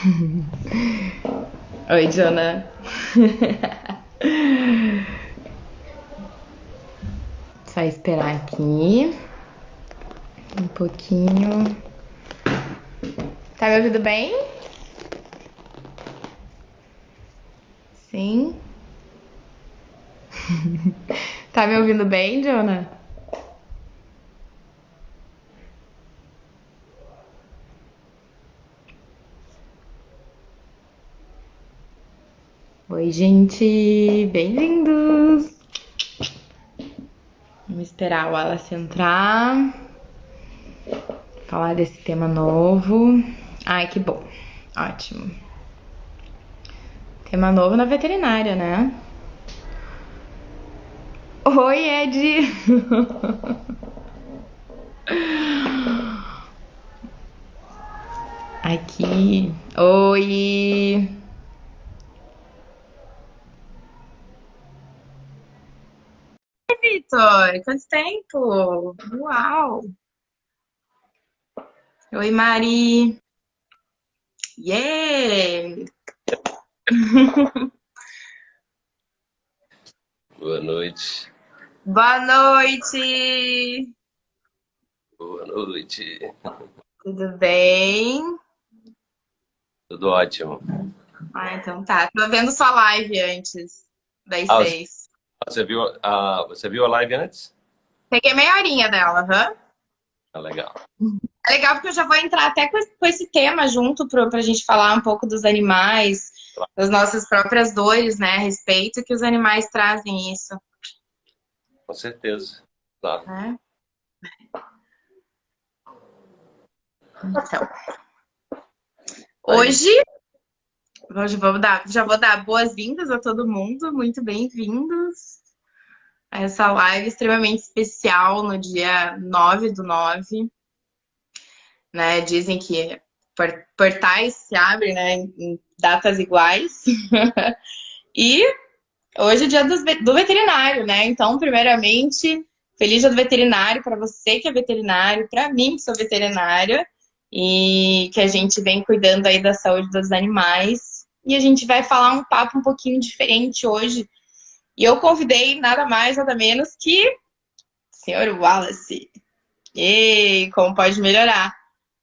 Oi, Jonah. Só esperar aqui um pouquinho. Tá me ouvindo bem? Sim. tá me ouvindo bem, Jonah? Oi, gente, bem-vindos! Vamos esperar o Wallace entrar, falar desse tema novo. Ai, que bom, ótimo. Tema novo na veterinária, né? Oi, Ed! Aqui. Oi! Vitor, quanto tempo? Uau! Oi, Mari! Yeah! Boa noite. Boa noite! Boa noite. Tudo bem? Tudo ótimo. Ah, então tá. Tô vendo sua live antes das Ah, seis. Você viu, a você viu a live antes? Peguei meia horinha dela, aham. Ah, legal. É legal porque eu já vou entrar até com esse, com esse tema junto pro, pra gente falar um pouco dos animais, das nossas próprias dores, né, a respeito que os animais trazem isso, Com certeza. Claro. né? Então, hoje, hoje vamos dar, já vou dar boas-vindas a todo mundo, muito bem-vindos a essa live extremamente especial no dia 9 do 9. Né? Dizem que por- portais se abrem né, em datas iguais. e hoje é dia do veterinário, né? Então, primeiramente, feliz dia do veterinário para você que é veterinário, para mim que sou veterinária, e que a gente vem cuidando aí da saúde dos animais. E a gente vai falar um papo um pouquinho diferente hoje. E eu convidei nada mais, nada menos que o senhor Wallace. E como pode melhorar,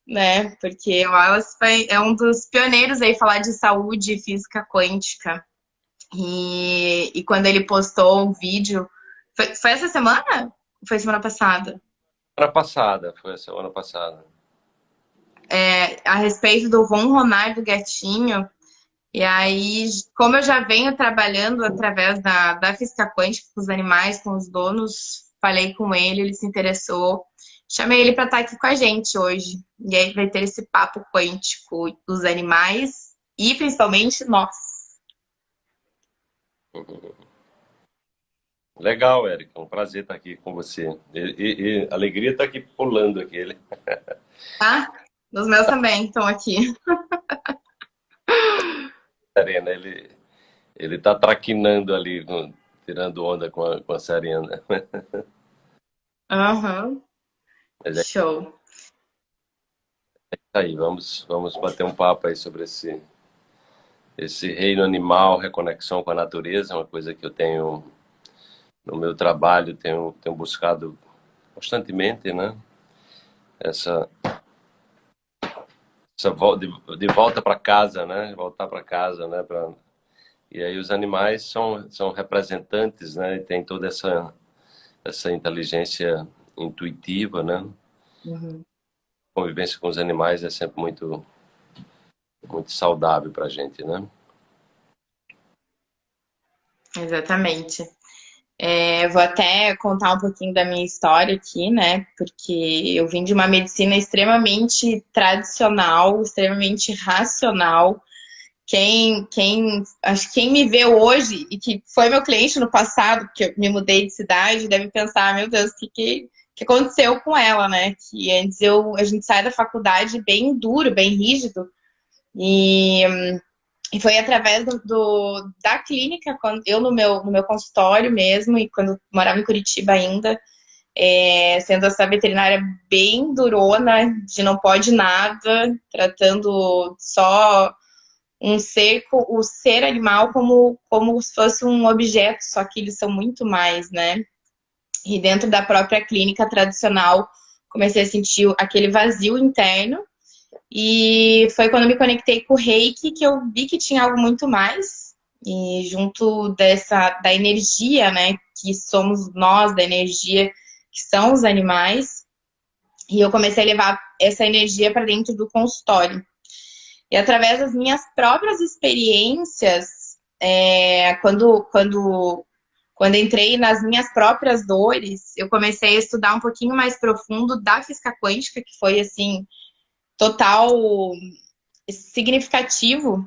né? Porque o Wallace foi- é um dos pioneiros aí falar de saúde e física quântica. E, e quando ele postou um vídeo, foi, foi essa semana? Ou Foi semana passada? Semana passada, foi a semana passada. É, a respeito do ronronar do gatinho. E aí, como eu já venho trabalhando através da, da física quântica com os animais, com os donos, falei com ele, ele se interessou. Chamei ele para estar aqui com a gente hoje. E aí vai ter esse papo quântico dos animais e principalmente nós. Legal, Érica. Um prazer estar aqui com você. E, e- e alegria estar aqui pulando aqui. Tá? Os meus também estão aqui. Serena, ele ele tá traquinando ali, tirando onda com a, com a Serena. Aham. Mas é Show. isso aí, vamos vamos bater um papo aí sobre esse esse reino animal, reconexão com a natureza, uma coisa que eu tenho no meu trabalho, tenho tenho buscado constantemente, né? Essa de, volta para casa, né? Voltar para casa, né? Pra... E aí os animais são são representantes, né? E tem toda essa essa inteligência intuitiva, né? Uhum. Convivência com os animais é sempre muito muito saudável para a gente, né? Exatamente. É, vou até contar um pouquinho da minha história aqui, né? Porque eu vim de uma medicina extremamente tradicional, extremamente racional. Quem, quem, acho que quem me vê hoje e que foi meu cliente no passado, porque eu me mudei de cidade, deve pensar, meu Deus, o que, que, que aconteceu com ela, né? Que antes eu, a gente sai da faculdade bem duro, bem rígido, e e foi através do, do- da clínica, quando eu no meu, no meu consultório mesmo, e quando morava em Curitiba ainda, é, sendo essa veterinária bem durona, de não pode nada, tratando só um ser, o ser animal como, como se fosse um objeto, só que eles são muito mais, né? E dentro da própria clínica tradicional, comecei a sentir aquele vazio interno. E foi quando me conectei com o reiki que eu vi que tinha algo muito mais. E junto dessa, da energia, né? Que somos nós, da energia que são os animais. E eu comecei a levar essa energia para dentro do consultório. E através das minhas próprias experiências, é, quando, quando, quando entrei nas minhas próprias dores, eu comecei a estudar um pouquinho mais profundo da física quântica, que foi, assim, total significativo,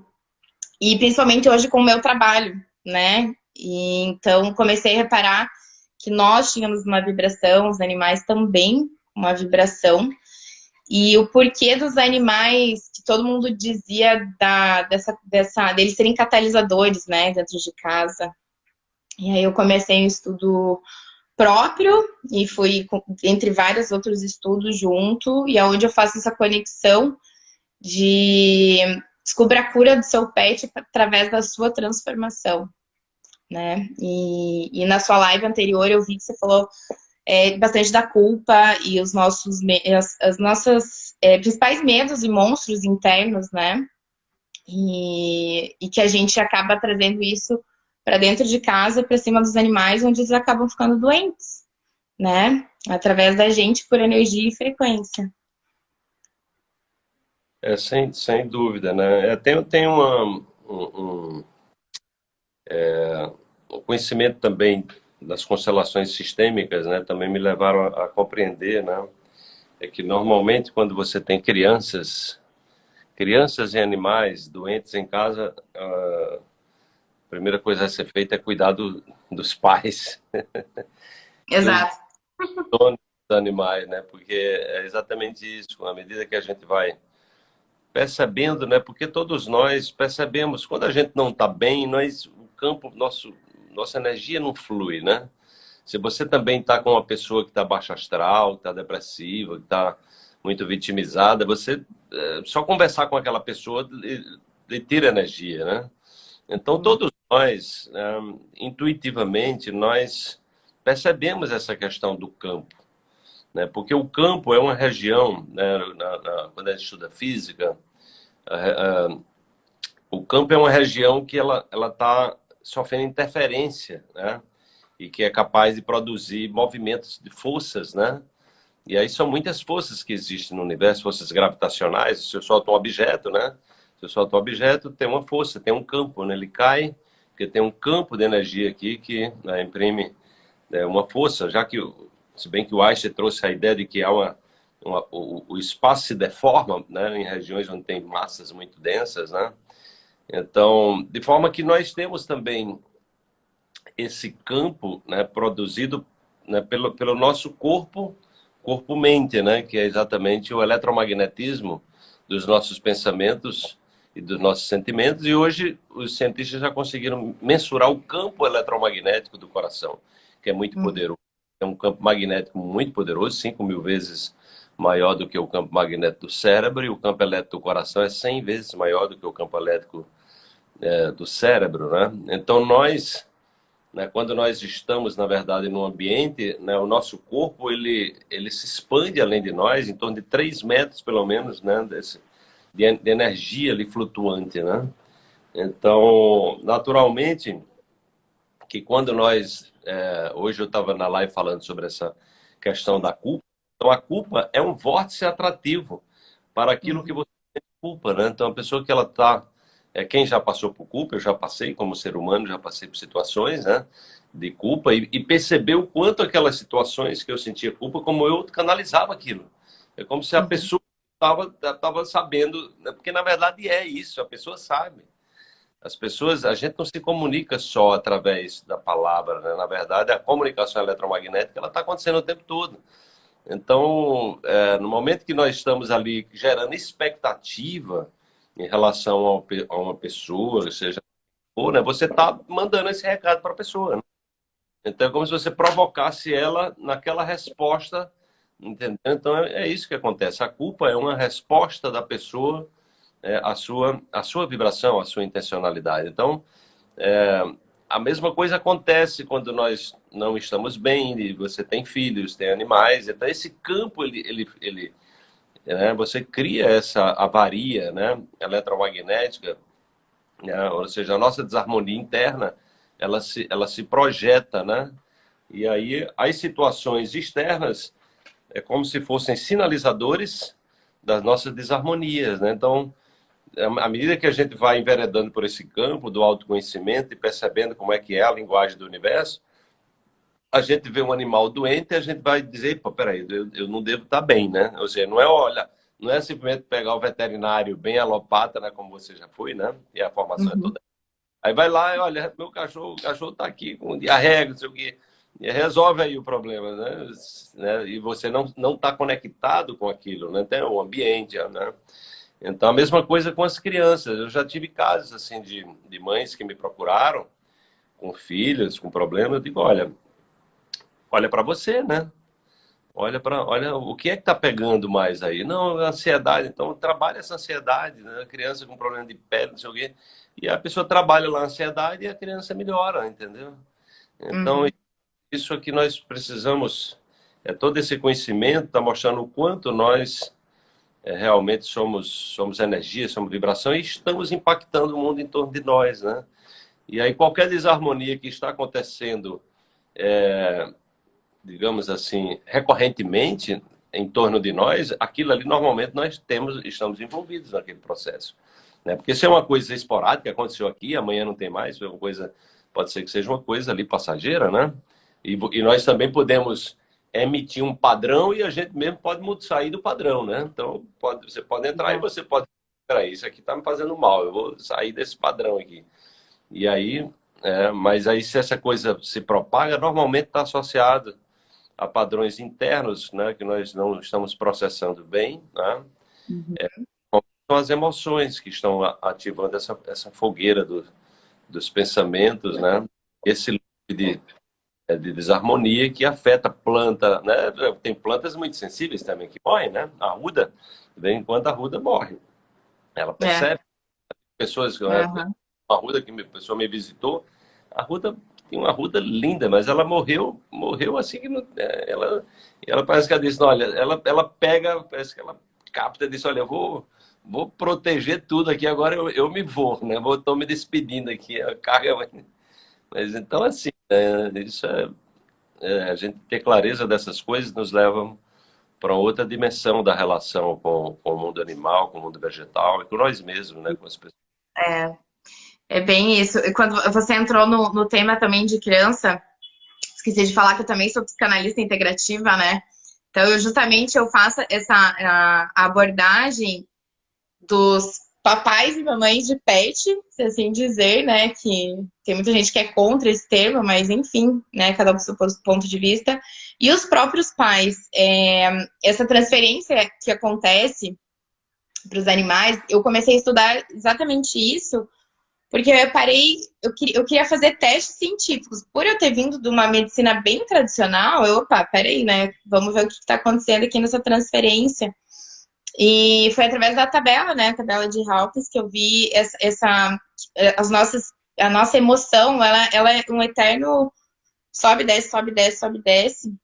e principalmente hoje com o meu trabalho, né? E, então, comecei a reparar que nós tínhamos uma vibração, os animais também uma vibração, e o porquê dos animais, que todo mundo dizia da, dessa, dessa, deles serem catalisadores, né, dentro de casa. E aí eu comecei um estudo próprio e fui entre vários outros estudos junto, e aonde é eu faço essa conexão de descubra a cura do seu pet através da sua transformação, né? E, e na sua live anterior eu vi que você falou é, bastante da culpa e os nossos, as, as nossas é, principais medos e monstros internos, né? E, e que a gente acaba trazendo isso para dentro de casa, para cima dos animais, onde eles acabam ficando doentes, né? Através da gente por energia e frequência. É, sem, sem dúvida, né? Tem, tem uma, um, um, é, conhecimento também das constelações sistêmicas, né, também me levaram a, a, compreender, né, é que normalmente quando você tem crianças, crianças e animais doentes em casa, a primeira coisa a ser feita é cuidar do, dos pais. Exato. dos animais, né, porque é exatamente isso, à medida que a gente vai percebendo, né, porque todos nós percebemos, quando a gente não está bem, nós, o campo, nosso nossa energia não flui, né? Se você também está com uma pessoa que está baixa astral, que está depressiva, que está muito vitimizada, você é, só conversar com aquela pessoa lhe, lhe tira energia, né? Então uhum. todos nós, é, intuitivamente, nós percebemos essa questão do campo, né? Porque o campo é uma região, né? na, na, quando a gente estuda física, o campo é uma região que ela está sofrendo interferência, né? E que é capaz de produzir movimentos de forças, né? E aí são muitas forças que existem no universo, forças gravitacionais. Se eu solto um objeto, né? Se eu solto um objeto, tem uma força, tem um campo, né? Ele cai, porque tem um campo de energia aqui que né, imprime né, uma força, já que, se bem que o Einstein trouxe a ideia de que há uma, uma o, o, espaço se deforma, né? Em regiões onde tem massas muito densas, né? Então, de forma que nós temos também esse campo né, produzido né, pelo, pelo nosso corpo, corpo-mente, né, que é exatamente o eletromagnetismo dos nossos pensamentos e dos nossos sentimentos. E hoje os cientistas já conseguiram mensurar o campo eletromagnético do coração, que é muito hum. poderoso. É um campo magnético muito poderoso, 5 mil vezes maior do que o campo magnético do cérebro, e o campo elétrico do coração é 100 vezes maior do que o campo elétrico é, do cérebro, né? Então nós, né, quando nós estamos na verdade no ambiente, né, o nosso corpo ele ele se expande além de nós, em torno de 3 metros pelo menos, né, desse, de, de energia ali flutuante, né? Então, naturalmente, que quando nós é, hoje eu estava na live falando sobre essa questão da culpa, então a culpa é um vórtice atrativo para aquilo uhum. que você tem culpa, né? Então a pessoa que ela está é, quem já passou por culpa, eu já passei como ser humano, já passei por situações né, de culpa e, e percebeu o quanto aquelas situações que eu sentia culpa, como eu canalizava aquilo. É como se a uhum. pessoa estava tava sabendo, né, porque na verdade é isso, a pessoa sabe. As pessoas, a gente não se comunica só através da palavra, né? na verdade a comunicação eletromagnética ela está acontecendo o tempo todo. Então, é, no momento que nós estamos ali gerando expectativa, em relação a uma pessoa, seja ou né, você está mandando esse recado para a pessoa. Né? Então é como se você provocasse ela naquela resposta, entendeu? Então é, é, isso que acontece. A culpa é uma resposta da pessoa é, a, sua, a sua vibração, a sua intencionalidade. Então, é, a mesma coisa acontece quando nós não estamos bem, e você tem filhos, tem animais, então esse campo, ele, ele, ele né, você cria essa avaria né, eletromagnética, né, ou seja, a nossa desarmonia interna, ela se, ela se projeta, né? E aí as situações externas é como se fossem sinalizadores das nossas desarmonias, né? Então, é, à medida que a gente vai enveredando por esse campo do autoconhecimento e percebendo como é que é a linguagem do universo, a gente vê um animal doente e a gente vai dizer, pô, peraí, eu, eu não devo estar bem, né? Ou seja, não é, olha, não é simplesmente pegar o veterinário bem alopata, né, como você já foi, né? E a formação é uhum. é toda. Aí vai lá e olha, meu cachorro, o cachorro tá aqui com diarreia, não sei o quê. E resolve aí o problema, né? né? E você não não está conectado com aquilo, né? Tem o ambiente, né? Então, a mesma coisa com as crianças. Eu já tive casos, assim, de, de mães que me procuraram com filhos, com problemas. Eu digo, olha, olha para você, né? Olha para, olha, o que é que está pegando mais aí? Não, ansiedade. Então, trabalha essa ansiedade, né? A criança com problema de pele, não sei o quê. E a pessoa trabalha lá a ansiedade e a criança melhora, entendeu? Então, uhum. Isso aqui nós precisamos, é todo esse conhecimento está mostrando o quanto nós é, realmente somos, somos energia, somos vibração e estamos impactando o mundo em torno de nós, né? E aí qualquer desarmonia que está acontecendo, é, digamos assim, recorrentemente em torno de nós, aquilo ali normalmente nós temos, estamos envolvidos naquele processo. Né? Porque se é uma coisa esporádica, que aconteceu aqui, amanhã não tem mais, é uma coisa, pode ser que seja uma coisa ali passageira, né? E, e nós também podemos emitir um padrão e a gente mesmo pode sair do padrão, né? Então, pode, você pode entrar e uhum. você pode... Peraí, isso aqui está me fazendo mal, eu vou sair desse padrão aqui. E aí, é, mas aí se essa coisa se propaga, normalmente está associado a padrões internos, né? Que nós não estamos processando bem, né? Uhum. É, são as emoções que estão ativando essa, essa fogueira do, dos pensamentos, né? Esse de de desarmonia que afeta a planta, né? Tem plantas muito sensíveis também que morrem, né? A ruda, enquanto a ruda morre. Ela é. percebe. É. Pessoas, uhum. uma ruda que a pessoa me visitou, a ruda tem uma ruda linda, mas ela morreu, morreu assim que não, é, ela, ela parece que ela disse, olha, ela, ela pega, parece que ela capta e diz, olha, eu vou, vou proteger tudo aqui, agora eu, eu me vou, né? Vou, tô me despedindo aqui, a carga. Mas então, assim, é, isso é, é, a gente ter clareza dessas coisas nos leva para outra dimensão da relação com, com, o mundo animal, com o mundo vegetal e com nós mesmos, né, com as pessoas. É, é bem isso. E quando você entrou no, no tema também de criança, esqueci de falar que eu também sou psicanalista integrativa, né? Então, eu, justamente eu faço essa a, abordagem dos papais e mamães de pet, se assim dizer, né? Que tem muita gente que é contra esse termo, mas enfim, né? Cada um com seu ponto de vista. E os próprios pais, é, essa transferência que acontece para os animais, eu comecei a estudar exatamente isso, porque eu parei, eu queria, eu queria fazer testes científicos. Por eu ter vindo de uma medicina bem tradicional, eu, opa, peraí, né? Vamos ver o que está acontecendo aqui nessa transferência. E foi através da tabela, né, a tabela de Hawkins, que eu vi essa, essa, as nossas, a nossa emoção, ela, ela é um eterno sobe, desce, sobe, desce, sobe, desce.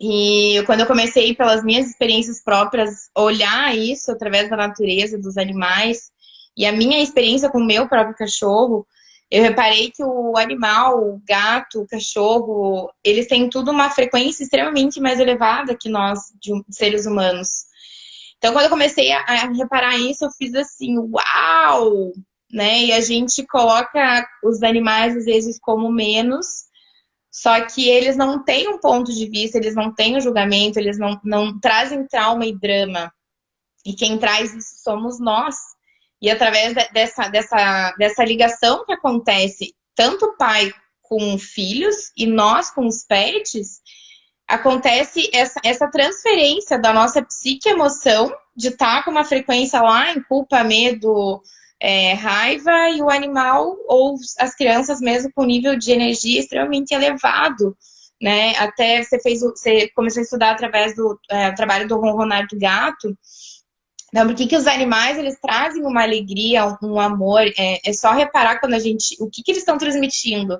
E quando eu comecei, pelas minhas experiências próprias, olhar isso através da natureza, dos animais, e a minha experiência com o meu próprio cachorro, eu reparei que o animal, o gato, o cachorro, eles têm tudo uma frequência extremamente mais elevada que nós, de seres humanos. Então, quando eu comecei a, reparar isso, eu fiz assim, uau! Né? E a gente coloca os animais, às vezes, como menos, só que eles não têm um ponto de vista, eles não têm um julgamento, eles não, não trazem trauma e drama. E quem traz isso somos nós. E através dessa, dessa, dessa ligação que acontece, tanto o pai com filhos e nós com os pets, acontece essa, essa transferência da nossa psique emoção de estar tá com uma frequência lá em culpa, medo, é, raiva e o animal ou as crianças mesmo com nível de energia extremamente elevado, né? Até você fez, você começou a estudar através do é, trabalho do ronronar do gato, Não, porque que os animais, eles trazem uma alegria, um, um amor. É, é, só reparar quando a gente... O que, que eles estão transmitindo.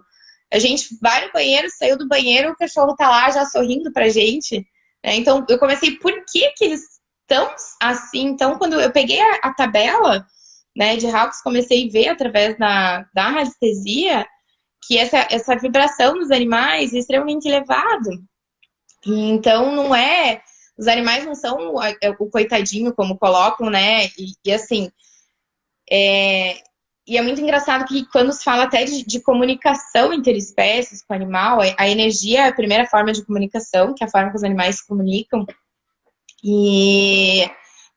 A gente vai no banheiro, saiu do banheiro, o cachorro tá lá já sorrindo pra gente. Né? Então, eu comecei, por que que eles estão assim? Então, quando eu peguei a, a tabela né, de Hawks, comecei a ver através da, da radiestesia que essa, essa vibração dos animais é extremamente elevado. Então, não é... Os animais não são o, o coitadinho, como colocam, né? E, e assim... É, e é muito engraçado que quando se fala até de, de comunicação interespécies com o animal, a energia é a primeira forma de comunicação, que é a forma que os animais se comunicam. E,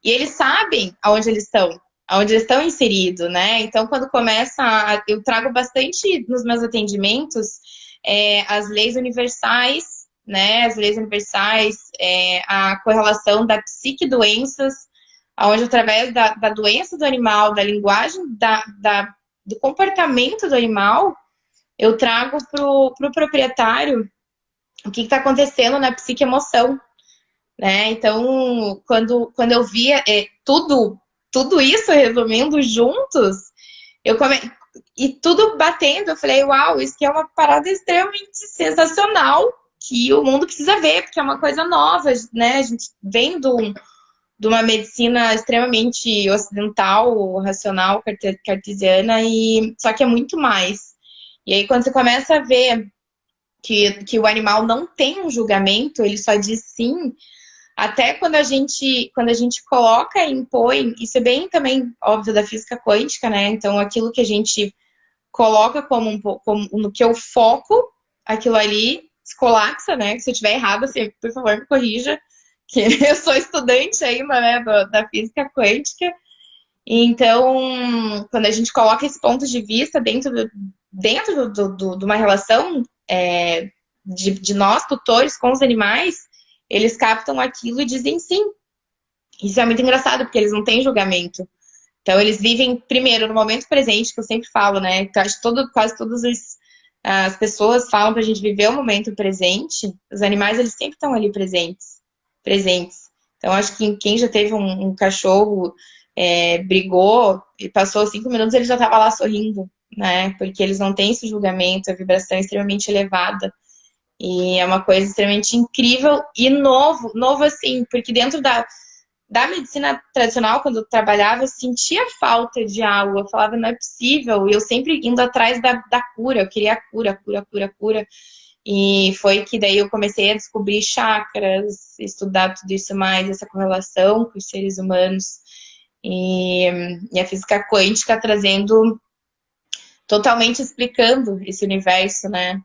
e eles sabem aonde eles estão, aonde eles estão inseridos, né? Então, quando começa, a, eu trago bastante nos meus atendimentos é, as leis universais, né? As leis universais, é, a correlação da psique-doenças onde através da, da, doença do animal, da linguagem, da, da, do comportamento do animal, eu trago para o pro proprietário o que está acontecendo na psique-emoção. Né? Então, quando, quando eu via é, tudo, tudo isso resumindo juntos, eu come... e tudo batendo, eu falei, uau, isso é uma parada extremamente sensacional que o mundo precisa ver, porque é uma coisa nova, né? A gente vem do, de uma medicina extremamente ocidental, racional, cartesiana, e só que é muito mais. E aí quando você começa a ver que, que o animal não tem um julgamento, ele só diz sim, até quando a gente, quando a gente coloca e impõe, isso é bem também óbvio da física quântica, né? Então aquilo que a gente coloca como, um, como no que eu foco, aquilo ali se colapsa, né? Se eu estiver errado, você, por favor, me corrija que eu sou estudante ainda, né, da física quântica. Então, quando a gente coloca esse ponto de vista dentro, dentro do, do, de uma relação é, de, de nós, tutores, com os animais, eles captam aquilo e dizem sim. Isso é muito engraçado, porque eles não têm julgamento. Então, eles vivem, primeiro, no momento presente, que eu sempre falo, né? Que acho todo, quase todas as, as pessoas falam pra gente viver o momento presente. Os animais, eles sempre estão ali presentes presentes. Então, acho que quem já teve um, um cachorro, é, brigou e passou cinco minutos, ele já estava lá sorrindo, né? Porque eles não têm esse julgamento, a vibração é extremamente elevada. E é uma coisa extremamente incrível e novo, novo assim, porque dentro da, da medicina tradicional, quando eu trabalhava, eu sentia falta de algo. Eu falava, não é possível. E eu sempre indo atrás da, da cura, eu queria a cura, cura, cura, cura. E foi que daí eu comecei a descobrir chakras, estudar tudo isso mais, essa correlação com os seres humanos. E, e a física quântica trazendo, totalmente explicando esse universo, né?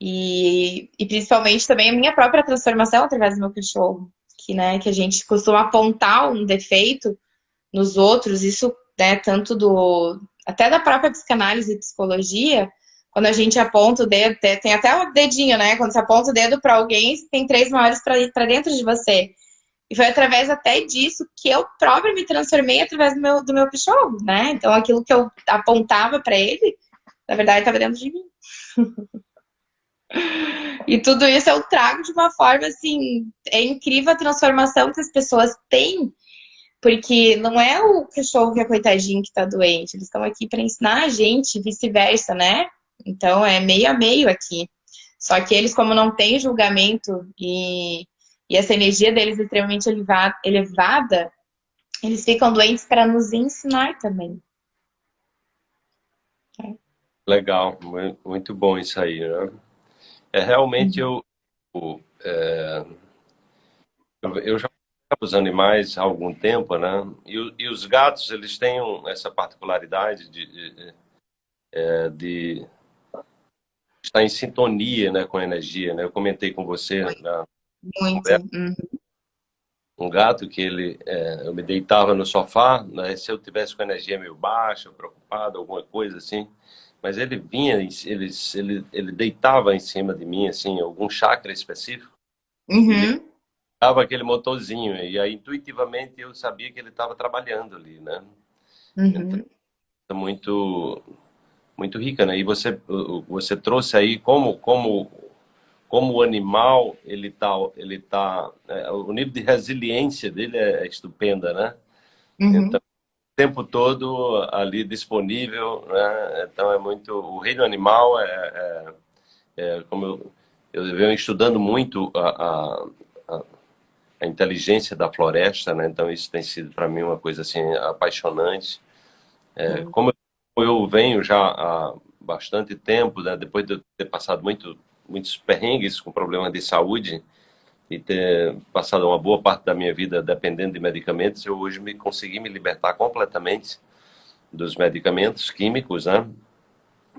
E, e principalmente também a minha própria transformação através do meu cachorro. Que, né, que a gente costuma apontar um defeito nos outros, isso né, tanto do até da própria psicanálise e psicologia, quando a gente aponta o dedo, tem até o dedinho, né? Quando você aponta o dedo para alguém, tem três maiores para dentro de você. E foi através até disso que eu própria me transformei através do meu, do meu cachorro, né? Então aquilo que eu apontava para ele, na verdade, estava dentro de mim. e tudo isso eu trago de uma forma assim, é incrível a transformação que as pessoas têm, porque não é o cachorro que é coitadinho que está doente, eles estão aqui para ensinar a gente, vice-versa, né? Então é meio a meio aqui. Só que eles, como não têm julgamento e, e essa energia deles é extremamente elevada, elevada eles ficam doentes para nos ensinar também. Legal, muito bom isso aí, né? É, realmente uhum. eu, é, eu já os animais há algum tempo, né? E, e, os gatos, eles têm essa particularidade de, de, é, de está em sintonia né, com a energia. Né? Eu comentei com você na Muito. Uhum. um gato que ele, é, eu me deitava no sofá, né, se eu tivesse com a energia meio baixa, preocupado, alguma coisa assim, mas ele vinha, ele, ele, ele deitava em cima de mim, assim, algum chakra específico, uhum. dava aquele motorzinho, e aí intuitivamente eu sabia que ele estava trabalhando ali, né? Uhum. Então, muito muito rica, né? E você você trouxe aí como como como o animal ele tá ele tá é, o nível de resiliência dele é, é estupenda, né? Uhum. Então, o tempo todo ali disponível, né? Então é muito... O reino animal é, é, é como eu, eu venho estudando muito a, a, a, inteligência da floresta, né? Então isso tem sido para mim uma coisa assim apaixonante. É, uhum. Como eu venho já há bastante tempo, né? depois de eu ter passado muito, muitos perrengues com problemas de saúde, e ter passado uma boa parte da minha vida dependendo de medicamentos, eu hoje me consegui me libertar completamente dos medicamentos químicos, né?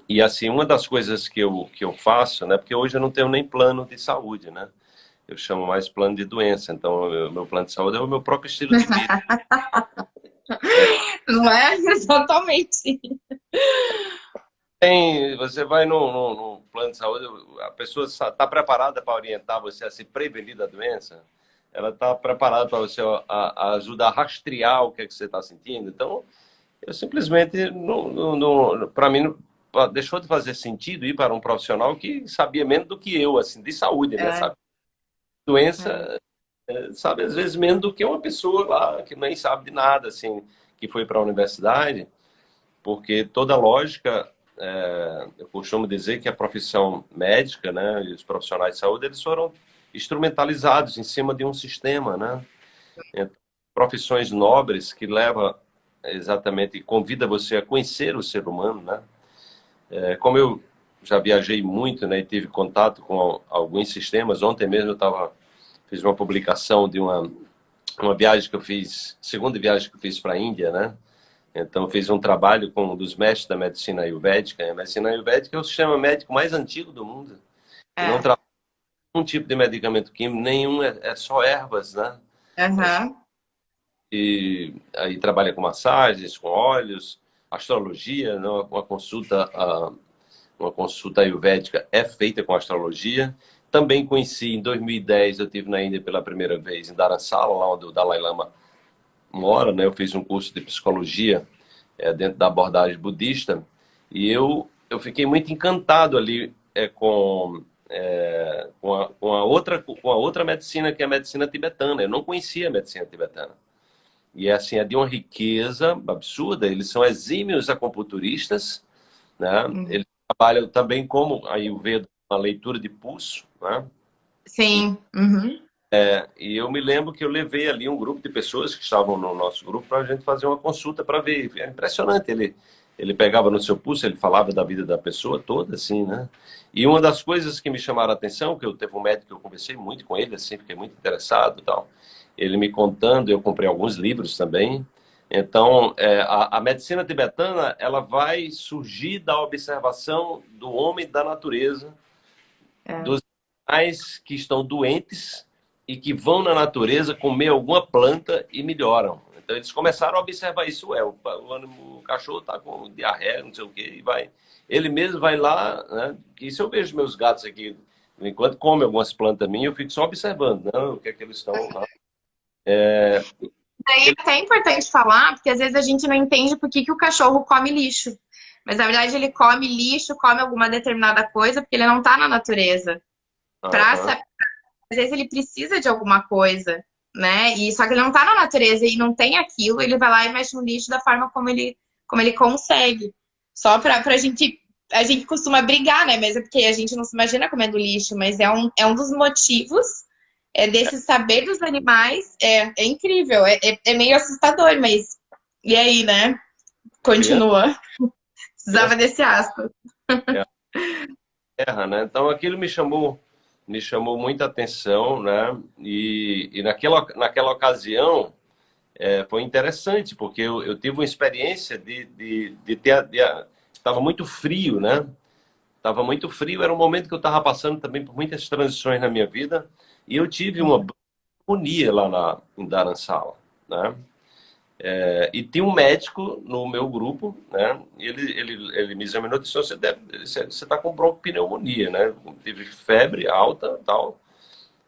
E assim, uma das coisas que eu, que eu faço, né? Porque hoje eu não tenho nem plano de saúde, né? Eu chamo mais plano de doença. Então, meu plano de saúde é o meu próprio estilo de vida. Não é exatamente tem, você vai no, no, no, plano de saúde, a pessoa está preparada para orientar você a se prevenir da doença, ela está preparada para você a, a, ajudar a rastrear o que, é que você está sentindo. Então, eu simplesmente, para mim, deixou de fazer sentido ir para um profissional que sabia menos do que eu, assim, de saúde, né, é. sabe? Doença, é. Sabe, às vezes menos do que uma pessoa lá que nem sabe de nada, assim, que foi para a universidade, porque toda lógica é, eu costumo dizer que a profissão médica, né, e os profissionais de saúde, eles foram instrumentalizados em cima de um sistema, né? Então, profissões nobres que leva exatamente, convida você a conhecer o ser humano, né? É, como eu já viajei muito, né, e tive contato com alguns sistemas, ontem mesmo eu estava fiz uma publicação de uma uma viagem que eu fiz, segunda viagem que eu fiz para a Índia, né? Então, fiz um trabalho com um dos mestres da medicina ayurvédica. A medicina ayurvédica é o sistema médico mais antigo do mundo. É. Não trabalha um tipo de medicamento químico, nenhum, é, é só ervas, né? Uhum. E aí trabalha com massagens, com óleos, astrologia, né? uma consulta, uma consulta ayurvédica é feita com astrologia. Também conheci, em 2010, eu tive na Índia pela primeira vez, em Dharamsala, lá onde o Dalai Lama mora, né? Eu fiz um curso de psicologia é, dentro da abordagem budista e eu eu fiquei muito encantado ali é, com é, com, a, com, a, outra com a outra medicina que é a medicina tibetana. Eu não conhecia a medicina tibetana. E é assim, é de uma riqueza absurda. Eles são exímios acupunturistas, né? Uhum. Eles trabalham também como aí o Veda, uma leitura de pulso, né? Sim. Uhum. É, e eu me lembro que eu levei ali um grupo de pessoas que estavam no nosso grupo para a gente fazer uma consulta para ver. É impressionante, ele, ele pegava no seu pulso, ele falava da vida da pessoa toda, assim, né? E uma das coisas que me chamaram a atenção, que eu teve um médico que eu conversei muito com ele, assim, fiquei muito interessado tal. Ele me contando, eu comprei alguns livros também. Então, é, a, a medicina tibetana, ela vai surgir da observação do homem e da natureza, é. dos animais que estão doentes e que vão na natureza comer alguma planta e melhoram. Então eles começaram a observar isso. É, o, o, o cachorro está com diarreia, não sei o quê, e vai. Ele mesmo vai lá, né? Isso eu vejo meus gatos aqui, enquanto comem algumas plantas minhas, eu fico só observando, né, o que é que eles estão lá. É... Daí é até importante falar, porque às vezes a gente não entende por que, que o cachorro come lixo. Mas na verdade ele come lixo, come alguma determinada coisa, porque ele não está na natureza. Para uhum às vezes ele precisa de alguma coisa, né? E só que ele não tá na natureza e não tem aquilo, ele vai lá e mexe no lixo da forma como ele, como ele consegue. Só pra, pra gente. A gente costuma brigar, né? Mas é porque a gente não se imagina comendo lixo, mas é um, é um dos motivos é, desse saber dos animais. É, é incrível, é, é, é meio assustador, mas. E aí, né? Continua. Precisava desse asco. Terra, né? Então aquilo me chamou me chamou muita atenção, né? E, e naquela, naquela ocasião é, foi interessante, porque eu, eu, tive uma experiência de, de, de ter... Estava muito frio, né? Estava muito frio, era um momento que eu estava passando também por muitas transições na minha vida, e eu tive uma pneumonia lá na, em Dharamsala, né? É, e tinha um médico no meu grupo, né? Ele, ele, ele me examinou e disse: Você está com bronquopneumonia, né? Tive febre alta tal.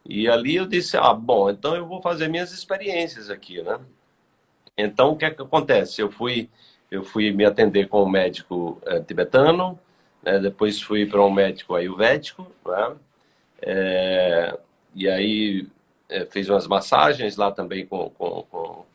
E ali eu disse: Ah, bom, então eu vou fazer minhas experiências aqui, né? Então o que é que acontece? Eu fui, eu fui me atender com um médico é, tibetano, né? depois fui para um médico ayurvédico, né? É, e aí é, fiz umas massagens lá também com, com, com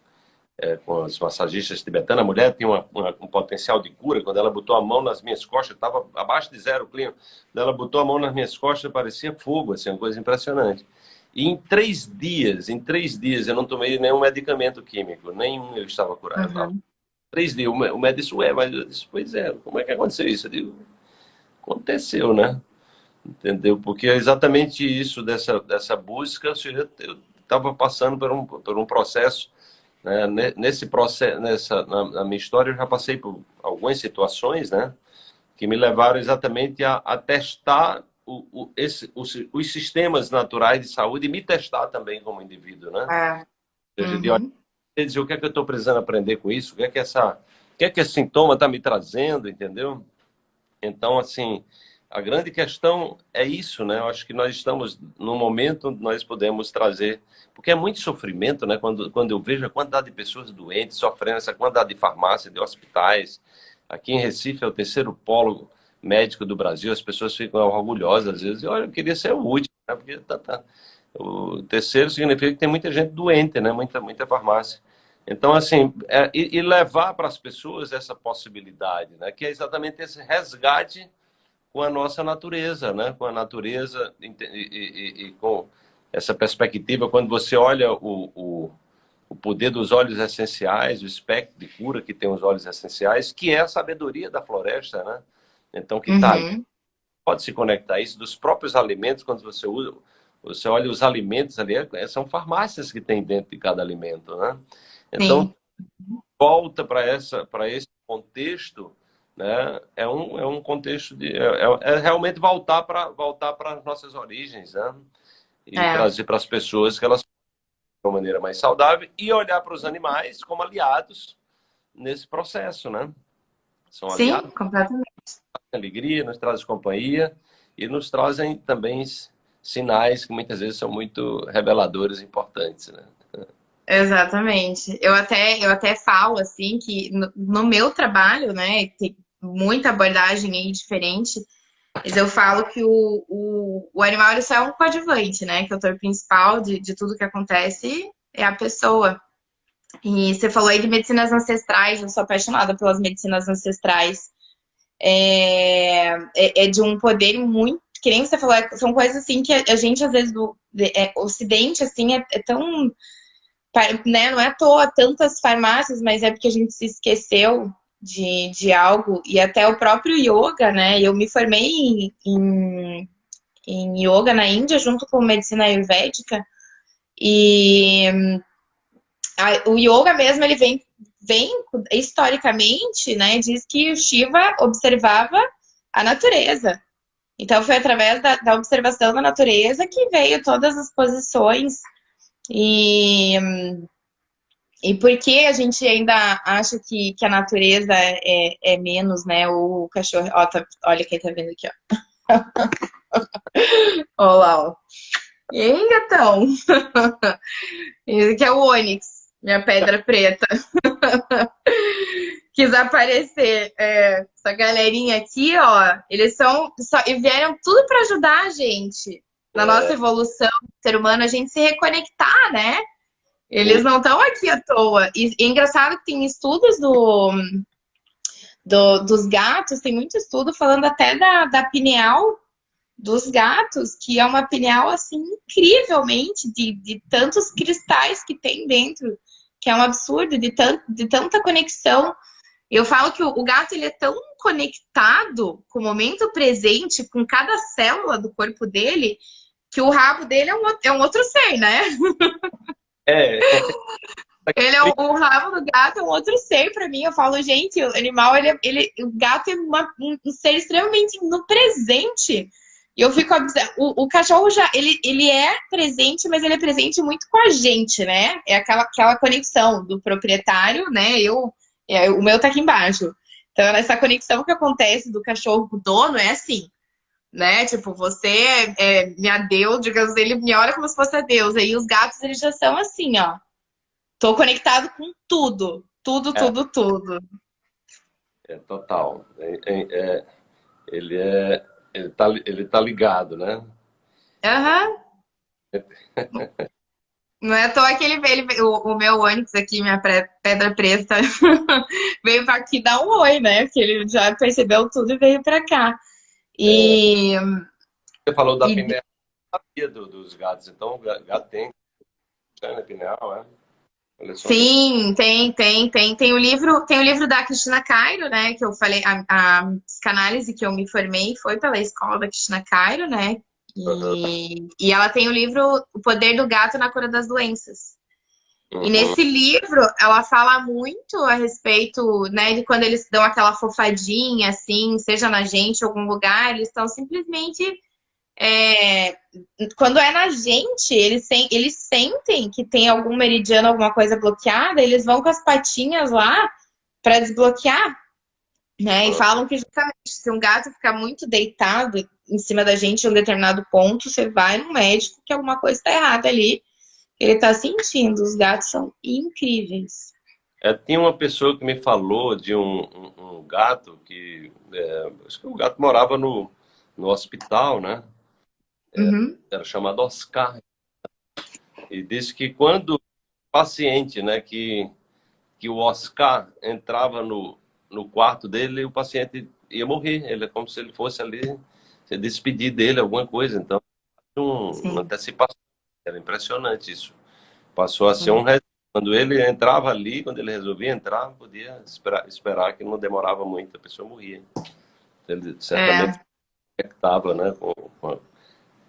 é, com as massagistas tibetanas, a mulher tinha uma, uma, um potencial de cura. Quando ela botou a mão nas minhas costas, estava abaixo de zero o clima. Quando ela botou a mão nas minhas costas, parecia fogo, assim, uma coisa impressionante. E em três dias, em três dias, eu não tomei nenhum medicamento químico, nenhum eu estava curado. Uhum. Três dias. O médico disse, ué, mas eu disse, pois é, como é que aconteceu isso? Eu digo, aconteceu, né? Entendeu? Porque é exatamente isso dessa, dessa busca, eu estava passando por um, por um processo né? Nesse processo, nessa, na, na, minha história, eu já passei por algumas situações, né? Que me levaram exatamente a, a testar o, o, esse, os, os, sistemas naturais de saúde e me testar também como indivíduo, né? É. Uhum. De olhar dizer o que é que eu estou precisando aprender com isso, o que é que essa, o que é que esse sintoma está me trazendo, entendeu? Então, assim, a grande questão é isso, né? Eu acho que nós estamos no momento onde nós podemos trazer, porque é muito sofrimento, né? Quando, quando eu vejo a quantidade de pessoas doentes, sofrendo essa quantidade de farmácias, de hospitais. Aqui em Recife é o terceiro polo médico do Brasil, as pessoas ficam orgulhosas às vezes. Olha, eu queria ser o último, né? Porque tá, tá. o terceiro significa que tem muita gente doente, né? Muita, muita farmácia. Então, assim, é, e, e levar para as pessoas essa possibilidade, né? Que é exatamente esse resgate com a nossa natureza, né? com a natureza e, e, e com essa perspectiva, quando você olha o, o, o, poder dos óleos essenciais, o espectro de cura que tem os óleos essenciais, que é a sabedoria da floresta, né? Então, que tá, uhum. pode se conectar a isso dos próprios alimentos, quando você usa, você olha os alimentos ali, é, são farmácias que tem dentro de cada alimento, né? Então, Sim. volta para esse contexto né? É um, é um contexto de... É, é, é realmente voltar para voltar para as nossas origens, né? E é. trazer para as pessoas que elas de uma maneira mais saudável e olhar para os animais como aliados nesse processo, né? São Sim, aliados, completamente. Alegria, nos trazem companhia e nos trazem também sinais que muitas vezes são muito reveladores importantes, né? Exatamente. Eu até, eu até falo assim que no, no meu trabalho, né, tem, muita abordagem aí diferente. Mas eu falo que o, o, o animal ele só é um coadjuvante, né? Que é o autor principal de, de tudo que acontece é a pessoa. E você falou aí de medicinas ancestrais, eu sou apaixonada pelas medicinas ancestrais. É, é, é de um poder muito, que nem você falou, é, são coisas assim que a, gente, às vezes, do é, Ocidente, assim, é, é tão. Né, não é à toa tantas farmácias, mas é porque a gente se esqueceu de, de algo, e até o próprio yoga, né? Eu me formei em, em, em yoga na Índia, junto com medicina ayurvédica, e a, o yoga mesmo, ele vem, vem historicamente, né? Diz que o Shiva observava a natureza. Então, foi através da, da observação da natureza que veio todas as posições e e por que a gente ainda acha que, que a natureza é, é menos, né? O cachorro. Ó, tá, olha quem tá vendo aqui, ó. Olha lá, ó. E aí, gatão? Esse aqui é o Onix, minha pedra preta. Quis aparecer. É, essa galerinha aqui, ó, eles são. Só, e vieram tudo para ajudar a gente na é. nossa evolução, ser humano, a gente se reconectar, né? Eles não estão aqui à toa. E, é engraçado que tem estudos do, do, dos gatos, tem muito estudo falando até da, da pineal dos gatos, que é uma pineal assim incrivelmente de, de tantos cristais que tem dentro, que é um absurdo, de, tant, de tanta conexão. Eu falo que o, o gato ele é tão conectado com o momento presente, com cada célula do corpo dele, que o rabo dele é um, é um outro ser, né? É. Ele é o, o, rabo do gato é um outro ser para mim. Eu falo, gente, o animal, ele, ele, o gato é uma, um ser extremamente no presente. E eu fico o, o cachorro já ele, ele é presente, mas ele é presente muito com a gente, né? É aquela, aquela conexão do proprietário, né? Eu, é, o meu tá aqui embaixo. Então, essa conexão que acontece do cachorro com o dono é assim né? Tipo, você é, é minha Deus, digamos, ele me olha como se fosse a Deus. Aí os gatos, eles já são assim, ó. Tô conectado com tudo. Tudo, é. tudo, tudo. É total. É, é, é, ele é. Ele tá, ele tá ligado, né? Aham. Uhum. Não é à toa que ele veio, o, o meu Onix aqui, minha pedra preta, veio para aqui dar um oi, né? Porque ele já percebeu tudo e veio para cá. E... Você falou da e... pineal do, dos gatos, então o gato tem né, pineal, é? Sim, tem, tem, tem. Tem o livro, tem o livro da Cristina Cairo, né? Que eu falei, a, a psicanálise que eu me formei foi pela escola da Cristina Cairo, né? E, uhum. e ela tem o livro O Poder do Gato na Cura das Doenças. Uhum. E nesse livro, ela fala muito a respeito, né, de quando eles dão aquela fofadinha, assim, seja na gente algum lugar, eles estão simplesmente. É, quando é na gente, eles, eles sentem que tem algum meridiano, alguma coisa bloqueada, eles vão com as patinhas lá para desbloquear. Né? E falam que justamente se um gato ficar muito deitado em cima da gente em um determinado ponto, você vai no médico que alguma coisa está errada ali. Ele está sentindo. Os gatos são incríveis. É, tinha uma pessoa que me falou de um, um, um gato que é, acho que o gato morava no, no hospital, né? É, uhum. Era chamado Oscar. E disse que quando o paciente, né, que, que o Oscar entrava no, no quarto dele, o paciente ia morrer. Ele é como se ele fosse ali se despedir dele, alguma coisa. Então, um, uma antecipação. Era impressionante isso. Passou a ser um quando ele entrava ali, quando ele resolvia entrar, podia esperar, esperar que não demorava muito, a pessoa morria. Ele certamente é. conectava né, com, com, a,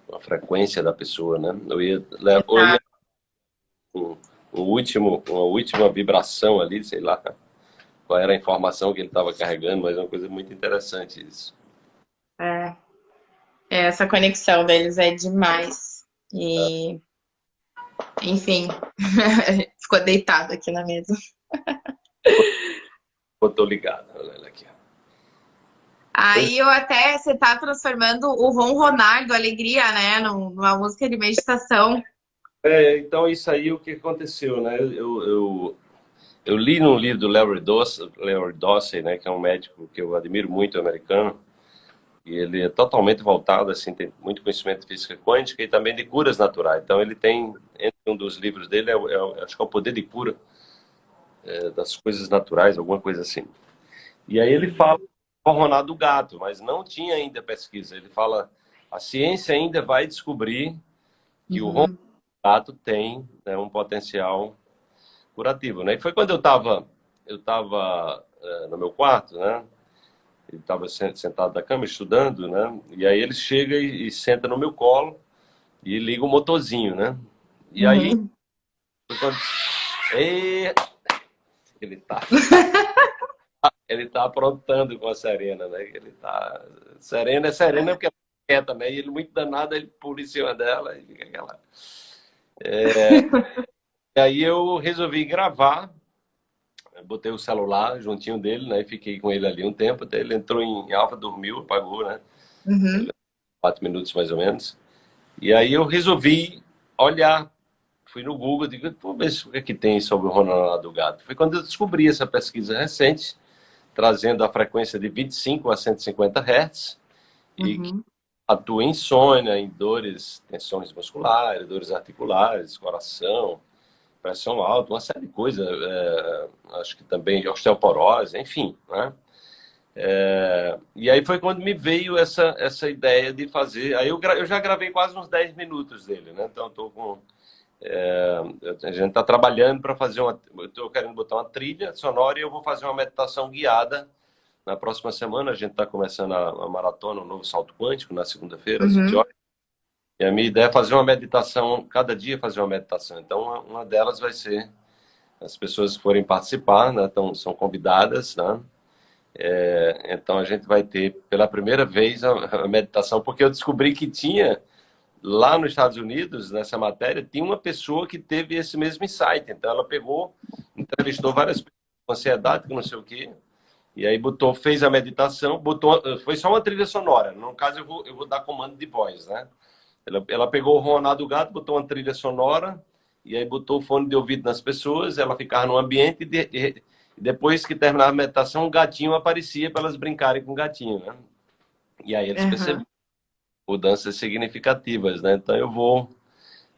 com, a, frequência da pessoa. Né? Eu ia, eu ia um, um último, uma última vibração ali, sei lá, qual era a informação que ele estava carregando, mas é uma coisa muito interessante isso. É. é essa conexão deles é demais. E, enfim, ficou deitado aqui na mesa. Tô ligado, olha aqui. Aí eu até, você tá transformando o ronronar do Alegria, né, numa música de meditação. É, então isso aí o que aconteceu, né? Eu, eu, eu li num livro do Larry Dossey, né, que é um médico que eu admiro muito, americano, e ele é totalmente voltado, assim, tem muito conhecimento de física quântica e também de curas naturais. Então ele tem, entre um dos livros dele, é, é, acho que é o poder de cura é, das coisas naturais, alguma coisa assim. E aí ele fala do gato, mas não tinha ainda pesquisa. Ele fala, a ciência ainda vai descobrir que uhum. o gato tem né, um potencial curativo, né? E foi quando eu estava eu tava, é, no meu quarto, né? Ele estava sentado na cama estudando, né? E aí ele chega e, e, senta no meu colo e liga o motorzinho, né? E uhum. aí quando... e... ele tá ele tá aprontando com a Serena, né? Ele tá Serena é Serena porque ela é quieta, né? E ele muito danado, ele pula em cima dela e fica aquela é... E aí eu resolvi gravar, botei o celular juntinho dele, né? Fiquei com ele ali um tempo, até ele entrou em alfa, dormiu, apagou, né? Uhum. Quatro minutos mais ou menos. E aí eu resolvi olhar, fui no Google, digo, vou ver o que, é que tem sobre o Ronaldo do gato. Foi quando eu descobri essa pesquisa recente, trazendo a frequência de 25 a 150 Hz, uhum. e que atua em insônia, em dores, tensões musculares, dores articulares, coração, pressão alta, uma série de coisas, é, acho que também osteoporose, enfim, né? É, e aí foi quando me veio essa, essa ideia de fazer. Aí eu, eu já gravei quase uns 10 minutos dele, né? Então estou com. É, a gente está trabalhando para fazer uma. Estou querendo botar uma trilha sonora e eu vou fazer uma meditação guiada na próxima semana. A gente está começando a, a, maratona, o novo salto quântico, na segunda-feira, às uhum. 20 horas. E a minha ideia é fazer uma meditação, cada dia fazer uma meditação. Então, uma, delas vai ser as pessoas que forem participar, né, então, são convidadas, né? É, então, a gente vai ter, pela primeira vez, a, a, meditação, porque eu descobri que tinha, lá nos Estados Unidos, nessa matéria, tinha uma pessoa que teve esse mesmo insight. Então, ela pegou, entrevistou várias pessoas com ansiedade, que não sei o quê, e aí botou, fez a meditação, botou, foi só uma trilha sonora. No caso, eu vou, eu vou dar comando de voz, né? Ela, ela pegou o Ronaldo do gato, botou uma trilha sonora e aí botou o fone de ouvido nas pessoas, ela ficava no ambiente e, de, e depois que terminava a meditação, um gatinho aparecia para elas brincarem com o gatinho, né? E aí eles uhum. perceberam mudanças significativas, né? Então eu vou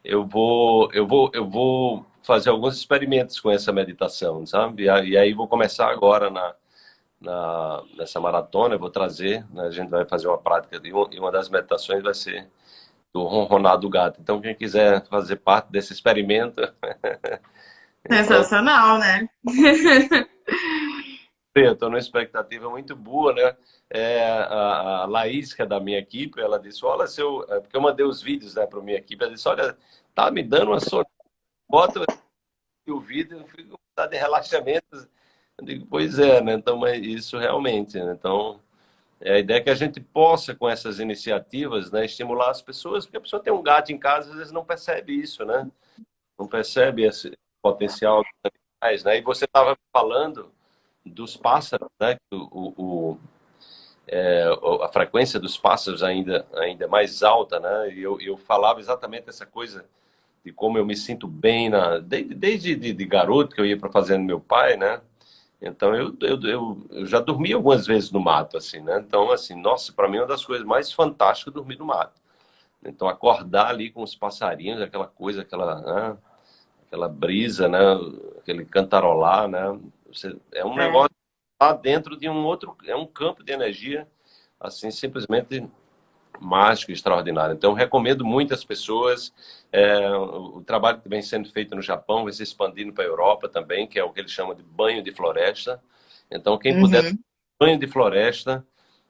eu vou, eu vou, eu vou fazer alguns experimentos com essa meditação, sabe? E aí vou começar agora na, na nessa maratona, eu vou trazer, né? a gente vai fazer uma prática de uma, e uma das meditações vai ser do ronronar do gato. Então, quem quiser fazer parte desse experimento... Sensacional, né? Eu estou numa expectativa muito boa, né? É, a, a Laís, que é da minha equipe, ela disse, olha, seu... É, porque eu mandei os vídeos né, para a minha equipe, ela disse, olha, tá me dando uma sono. Bota o vídeo, eu fico com de relaxamento. Eu digo, pois é, né? Então, mas isso realmente, né? Então, a ideia é que a gente possa, com essas iniciativas, né, estimular as pessoas, porque a pessoa tem um gato em casa, às vezes não percebe isso, né? Não percebe esse potencial dos animais, né? E você estava falando dos pássaros, né? O, o é, a frequência dos pássaros ainda ainda mais alta, né? E eu, eu falava exatamente essa coisa de como eu me sinto bem na desde, de, de garoto que eu ia para fazenda meu pai, né? Então eu, eu, eu, já dormi algumas vezes no mato, assim, né? Então, assim, nossa, para mim é uma das coisas mais fantásticas dormir no mato. Então, acordar ali com os passarinhos, aquela coisa, aquela, né? aquela brisa, né? Aquele cantarolar, né? Você, é um é. negócio lá dentro de um outro, é um campo de energia, assim, simplesmente mágico, extraordinário. Então, recomendo muitas pessoas. É, o, trabalho que vem sendo feito no Japão vai se expandindo para a Europa também, que é o que eles chamam de banho de floresta. Então, quem uhum. puder banho de floresta,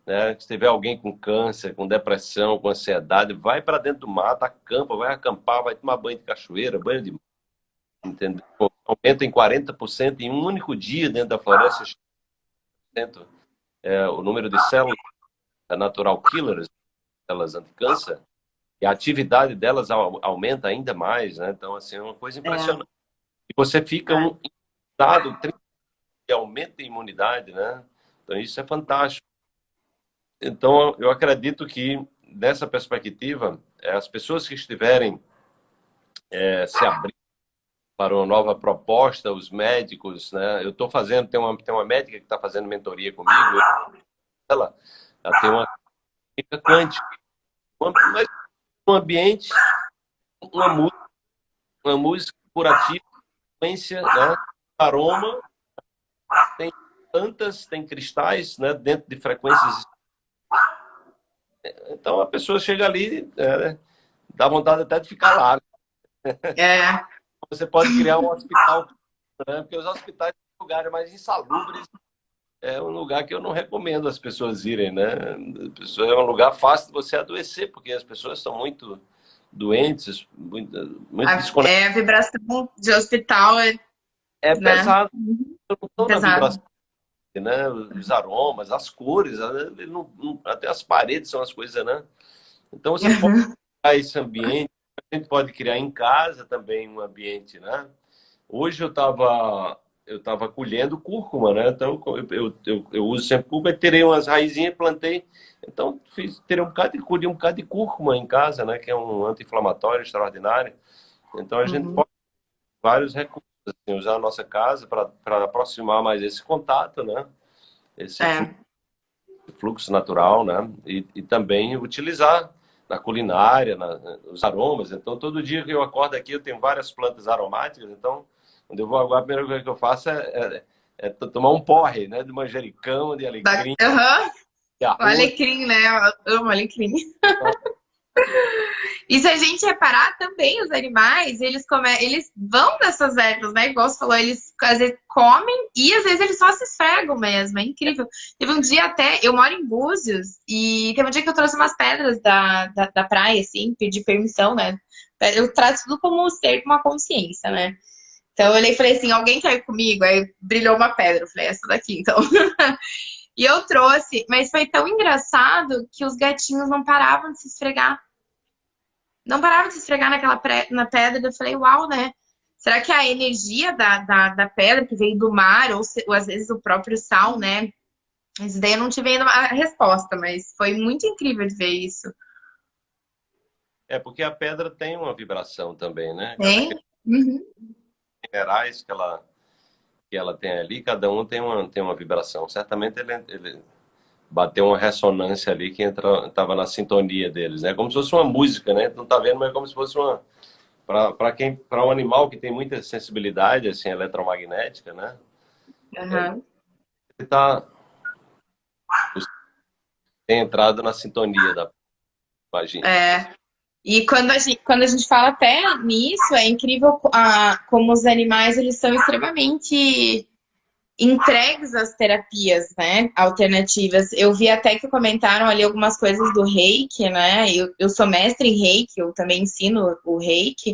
né, se tiver alguém com câncer, com depressão, com ansiedade, vai para dentro do mato, acampa, vai acampar, vai tomar banho de cachoeira, banho de entendeu? Aumenta em 40% em um único dia dentro da floresta é, o número de células natural killers células anticâncer, e a atividade delas aumenta ainda mais, né? Então, assim, é uma coisa impressionante. É. E você fica é. um estado que aumenta a imunidade, né? Então, isso é fantástico. Então, eu acredito que, dessa perspectiva, é, as pessoas que estiverem é, se abrindo para uma nova proposta, os médicos, né? Eu estou fazendo, tem uma, tem uma médica que está fazendo mentoria comigo, ela, ela tem uma quântica, um ambiente, uma música, uma música curativa, frequência, né? aroma, tem plantas, tem cristais né? dentro de frequências. Então a pessoa chega ali, é, dá vontade até de ficar lá. É. Você pode criar um hospital, né? porque os hospitais são lugares mais insalubres é um lugar que eu não recomendo as pessoas irem, né? É um lugar fácil de você adoecer, porque as pessoas são muito doentes, muito, muito a, É, a vibração de hospital é... É né? pesado. Eu não estou na vibração, né? Os aromas, as cores, não, não, até as paredes são as coisas, né? Então você uhum. pode criar esse ambiente, a gente pode criar em casa também um ambiente, né? Hoje eu estava eu estava colhendo cúrcuma, né? Então eu, eu, eu, eu uso sempre cúrcuma, terei umas raizinhas, plantei. Então fiz, terei um bocado de colhi um bocado de cúrcuma em casa, né? Que é um anti-inflamatório extraordinário. Então a uhum. gente pode vários recursos, assim, usar a nossa casa para aproximar mais esse contato, né? Esse é. fluxo, fluxo, natural, né? E, e também utilizar na culinária, na, os aromas. Então todo dia que eu acordo aqui eu tenho várias plantas aromáticas, então quando eu vou agora, a primeira coisa que eu faço é, é, é tomar um porre, né? De manjericão, de alecrim. Aham. Uhum. O alecrim, né? Eu amo alecrim. E se a gente reparar também, os animais, eles, come... eles vão nessas ervas, né? Igual você falou, eles às vezes comem e às vezes eles só se esfregam mesmo. É incrível. Teve um dia até, eu moro em Búzios, e teve um dia que eu trouxe umas pedras da, da, da praia, assim, pedi permissão, né? Eu trato tudo como um ser com uma consciência, né? Então eu olhei e falei assim, alguém quer ir comigo? Aí brilhou uma pedra, eu falei, essa daqui, então. e eu trouxe, mas foi tão engraçado que os gatinhos não paravam de se esfregar. Não paravam de se esfregar naquela na pedra, eu falei, uau, né? Será que a energia da, da, da pedra que veio do mar, ou, se, ou às vezes o próprio sal, né? Isso daí eu não tive ainda a resposta, mas foi muito incrível de ver isso. É, porque a pedra tem uma vibração também, né? Tem? Uhum minerais que ela, que ela tem ali, cada um tem uma, tem uma vibração. Certamente ele, ele bateu uma ressonância ali que estava na sintonia deles, né? Como se fosse uma música, né? Não tá vendo, mas é como se fosse uma, para quem para um animal que tem muita sensibilidade assim eletromagnética né uhum. ele tá tem entrado na sintonia da imagina é e quando a gente quando a gente fala até nisso é incrível a, como os animais eles são extremamente entregues às terapias, né, alternativas. Eu vi até que comentaram ali algumas coisas do reiki, né, eu, eu sou mestre em reiki, eu também ensino o reiki,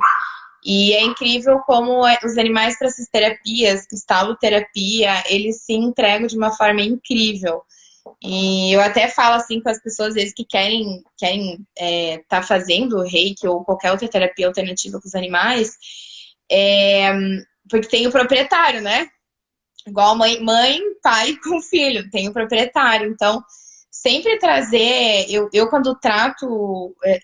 e é incrível como é, os animais para essas terapias, cristaloterapia, eles se entregam de uma forma incrível. E eu até falo assim com as pessoas, às vezes, que querem estar querem, é, tá fazendo reiki ou qualquer outra terapia alternativa com os animais, é, porque tem o proprietário, né? igual mãe, mãe, pai com filho, tem o proprietário. Então, sempre trazer, eu, eu quando trato é,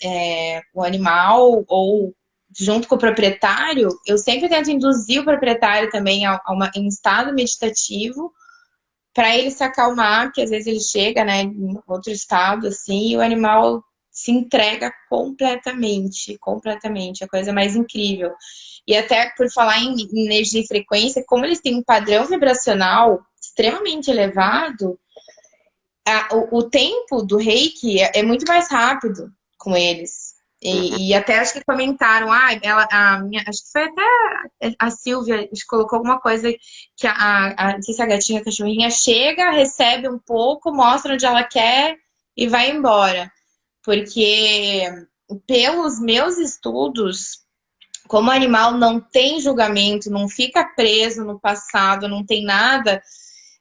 é, o animal ou junto com o proprietário, eu sempre tento induzir o proprietário também a, a uma, em estado meditativo para ele se acalmar, que às vezes ele chega né, em outro estado assim, e o animal se entrega completamente, completamente, a coisa mais incrível. E até por falar em energia e frequência, como eles têm um padrão vibracional extremamente elevado, a, o, o, tempo do reiki é, é, muito mais rápido com eles. E, e, até acho que comentaram, ah, ela, a minha, acho que foi até a Silvia, colocou alguma coisa que a, a, não sei se a gatinha, a cachorrinha chega, recebe um pouco, mostra onde ela quer e vai embora. Porque pelos meus estudos, como animal não tem julgamento, não fica preso no passado, não tem nada,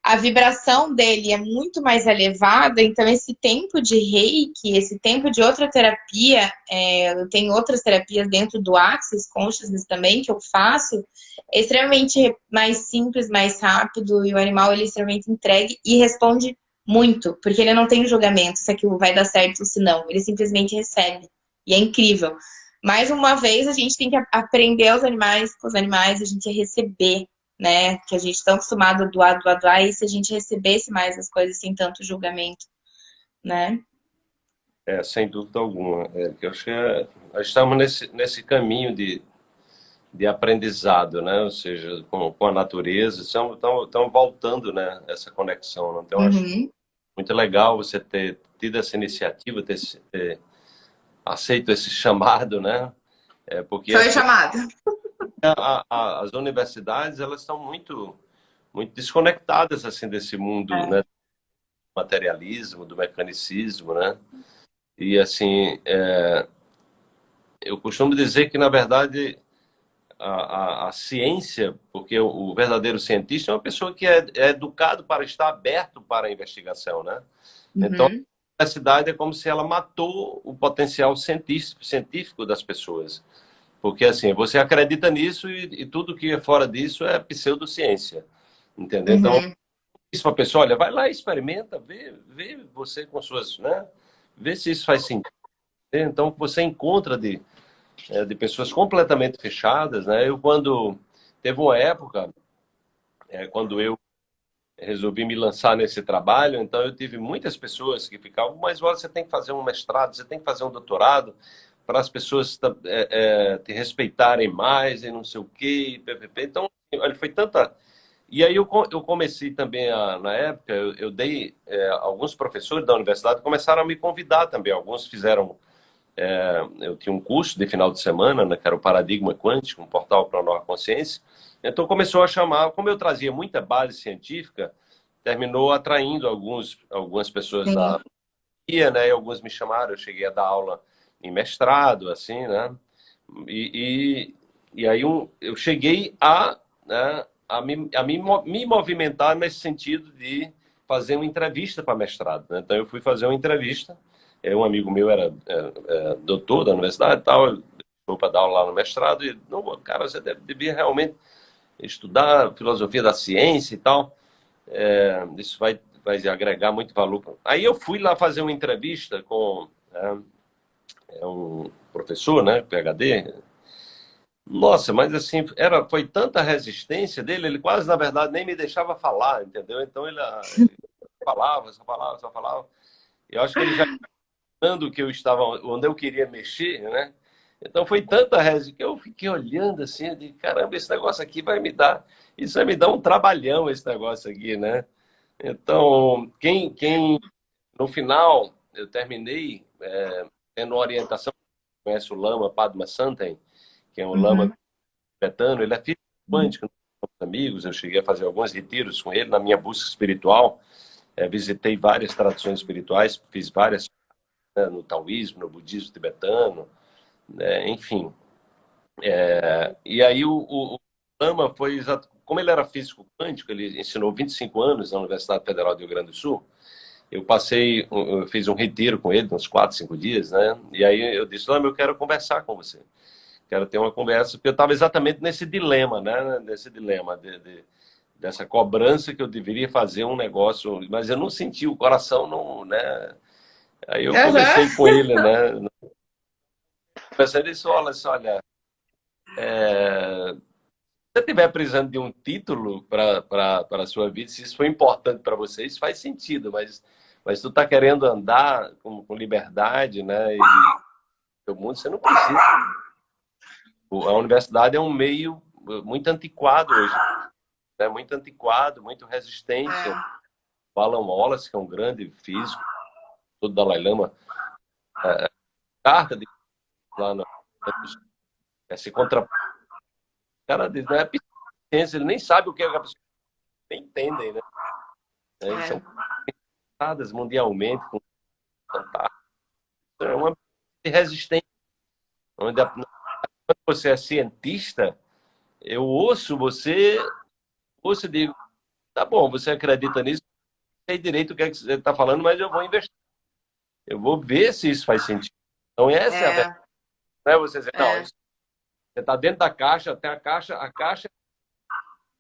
a vibração dele é muito mais elevada, então esse tempo de reiki, esse tempo de outra terapia, é, eu tenho outras terapias dentro do Axis Consciousness também que eu faço, é extremamente mais simples, mais rápido, e o animal ele é extremamente entregue e responde muito, porque ele não tem julgamento se aquilo vai dar certo ou se não. Ele simplesmente recebe. E é incrível. Mais uma vez, a gente tem que aprender os animais com os animais, a gente receber, né? Que a gente está acostumado a doar, doar, doar, e se a gente recebesse mais as coisas sem tanto julgamento, né? É, sem dúvida alguma. É, eu acho que é, nós estamos nesse, nesse caminho de, de aprendizado, né? Ou seja, com, com a natureza, estamos, estamos, estamos voltando, né? Essa conexão. Né? Então, uhum. acho muito legal você ter tido essa iniciativa, ter, ter aceito esse chamado, né? É porque Foi assim, chamado. A, a, as universidades elas estão muito muito desconectadas assim desse mundo, é. né? Do materialismo, do mecanicismo, né? E assim, é, eu costumo dizer que na verdade a, a, a, ciência, porque o, o, verdadeiro cientista é uma pessoa que é, é, educado para estar aberto para a investigação, né? Uhum. Então, a universidade é como se ela matou o potencial científico, científico das pessoas. Porque, assim, você acredita nisso e, e tudo que é fora disso é pseudociência, entendeu? Então, uhum. Então, isso para a pessoa, olha, vai lá experimenta, vê, vê você com suas, né? Vê se isso faz sentido. Então, você encontra de é, de pessoas completamente fechadas, né? Eu quando teve uma época, é, quando eu resolvi me lançar nesse trabalho, então eu tive muitas pessoas que ficavam, mas olha, você tem que fazer um mestrado, você tem que fazer um doutorado para as pessoas é, é, te respeitarem mais e não sei o quê, ppp. Então, olha, foi tanta... E aí eu, eu comecei também, a, na época, eu, eu dei, é, alguns professores da universidade começaram a me convidar também, alguns fizeram é, eu tinha um curso de final de semana, né, que era o Paradigma Quântico, um portal para a nova consciência. Então começou a chamar, como eu trazia muita base científica, terminou atraindo alguns, algumas pessoas Sim. da né? E alguns me chamaram, eu cheguei a dar aula em mestrado, assim, né? E, e, e aí um, eu cheguei a, né, a, me, a me, me movimentar nesse sentido de fazer uma entrevista para mestrado. Né? Então eu fui fazer uma entrevista é, um amigo meu era é, é, doutor da universidade e tal, para dar aula lá no mestrado, e, não, cara, você deve, devia realmente estudar filosofia da ciência e tal, é, isso vai, vai agregar muito valor. Aí eu fui lá fazer uma entrevista com é, é um professor, né, PhD, nossa, mas assim, era, foi tanta resistência dele, ele quase, na verdade, nem me deixava falar, entendeu? Então ele, ele falava, só falava, só falava. Eu acho que ele já que eu estava, onde eu queria mexer, né? Então foi tanta reza que eu fiquei olhando assim, de caramba, esse negócio aqui vai me dar, isso vai me dar um trabalhão, esse negócio aqui, né? Então, quem, quem no final, eu terminei é, tendo orientação, conhece o Lama Padma Santen, que é um uhum. Lama tibetano, ele é físico quântico, amigos, eu cheguei a fazer alguns retiros com ele na minha busca espiritual, é, visitei várias tradições espirituais, fiz várias né, no taoísmo, no budismo tibetano, né, enfim. É, e aí o, o, o Lama foi exato, como ele era físico quântico, ele ensinou 25 anos na Universidade Federal do Rio Grande do Sul. Eu passei, eu fiz um retiro com ele, uns 4, 5 dias, né? E aí eu disse, Lama, eu quero conversar com você. Quero ter uma conversa, porque eu estava exatamente nesse dilema, né? Nesse dilema de, de, dessa cobrança que eu deveria fazer um negócio, mas eu não senti o coração, não, né? Aí eu conversei uhum. com ele, né? Conversei disse, olha, olha, é, se você estiver precisando de um título para a sua vida, se isso foi importante para você, isso faz sentido, mas, mas tu está querendo andar com, com liberdade, né? E o mundo, você não precisa. A universidade é um meio muito antiquado hoje, né? muito antiquado, muito resistente. O Alan Wallace, que é um grande físico, do Dalai Lama, é, é carta de lá no, é, se contra o cara diz, não é ciência, ele nem sabe o que é a pessoa nem entendem, né? É, é. São pensadas mundialmente com é uma resistência onde a, quando você é cientista eu ouço você ouço e digo tá bom, você acredita nisso sei direito o que, é que você está falando, mas eu vou investir eu vou ver se isso faz sentido. Então, essa é, é a verdade. Não é você dizer, é. não, você está dentro da caixa, até a caixa, a caixa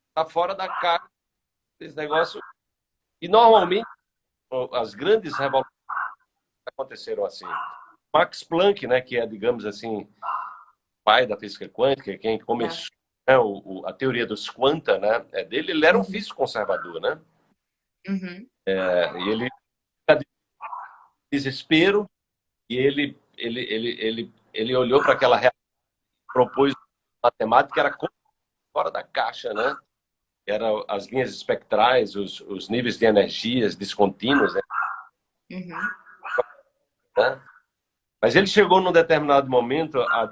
está fora da caixa. Esse negócio. E, normalmente, as grandes revoluções aconteceram assim. Max Planck, né, que é, digamos assim, pai da física quântica, quem começou é. né, o, a teoria dos quanta, né, é dele, ele era um uhum. físico conservador, né? Uhum. É, e ele desespero e ele ele ele ele, ele olhou para aquela realidade, propôs matemática era fora da caixa, né? Eram as linhas espectrais, os, os níveis de energias descontínuos, né? Uhum. né? Mas ele chegou num determinado momento a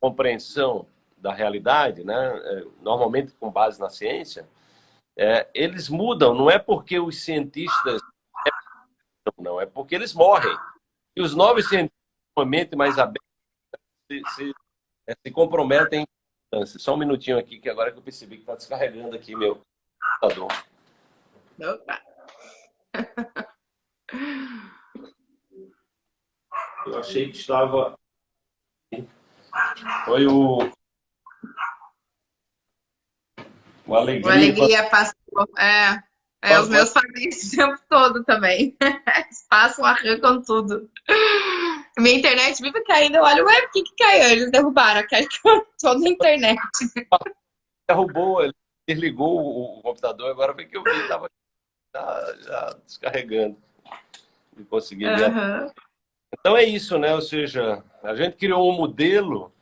compreensão da realidade, né? É, normalmente com base na ciência, é, eles mudam, não é porque os cientistas não, é porque eles morrem. E os novos cientistas, uma mente mais aberta, se, se, é, se comprometem. Só um minutinho aqui, que agora que eu percebi que está descarregando aqui meu computador. Opa! Eu achei que estava... Foi o uma alegria. Uma alegria passou. É, é os meus isso o tempo todo também. Eles passam, arrancam tudo. Minha internet vive caindo. Eu olho, ué, por que, que caiu? Eles derrubaram, caiu toda a internet. Derrubou, ele desligou o computador, agora foi que eu vi, estava já, já, descarregando. E consegui uhum. Então é isso, né? Ou seja, a gente criou um modelo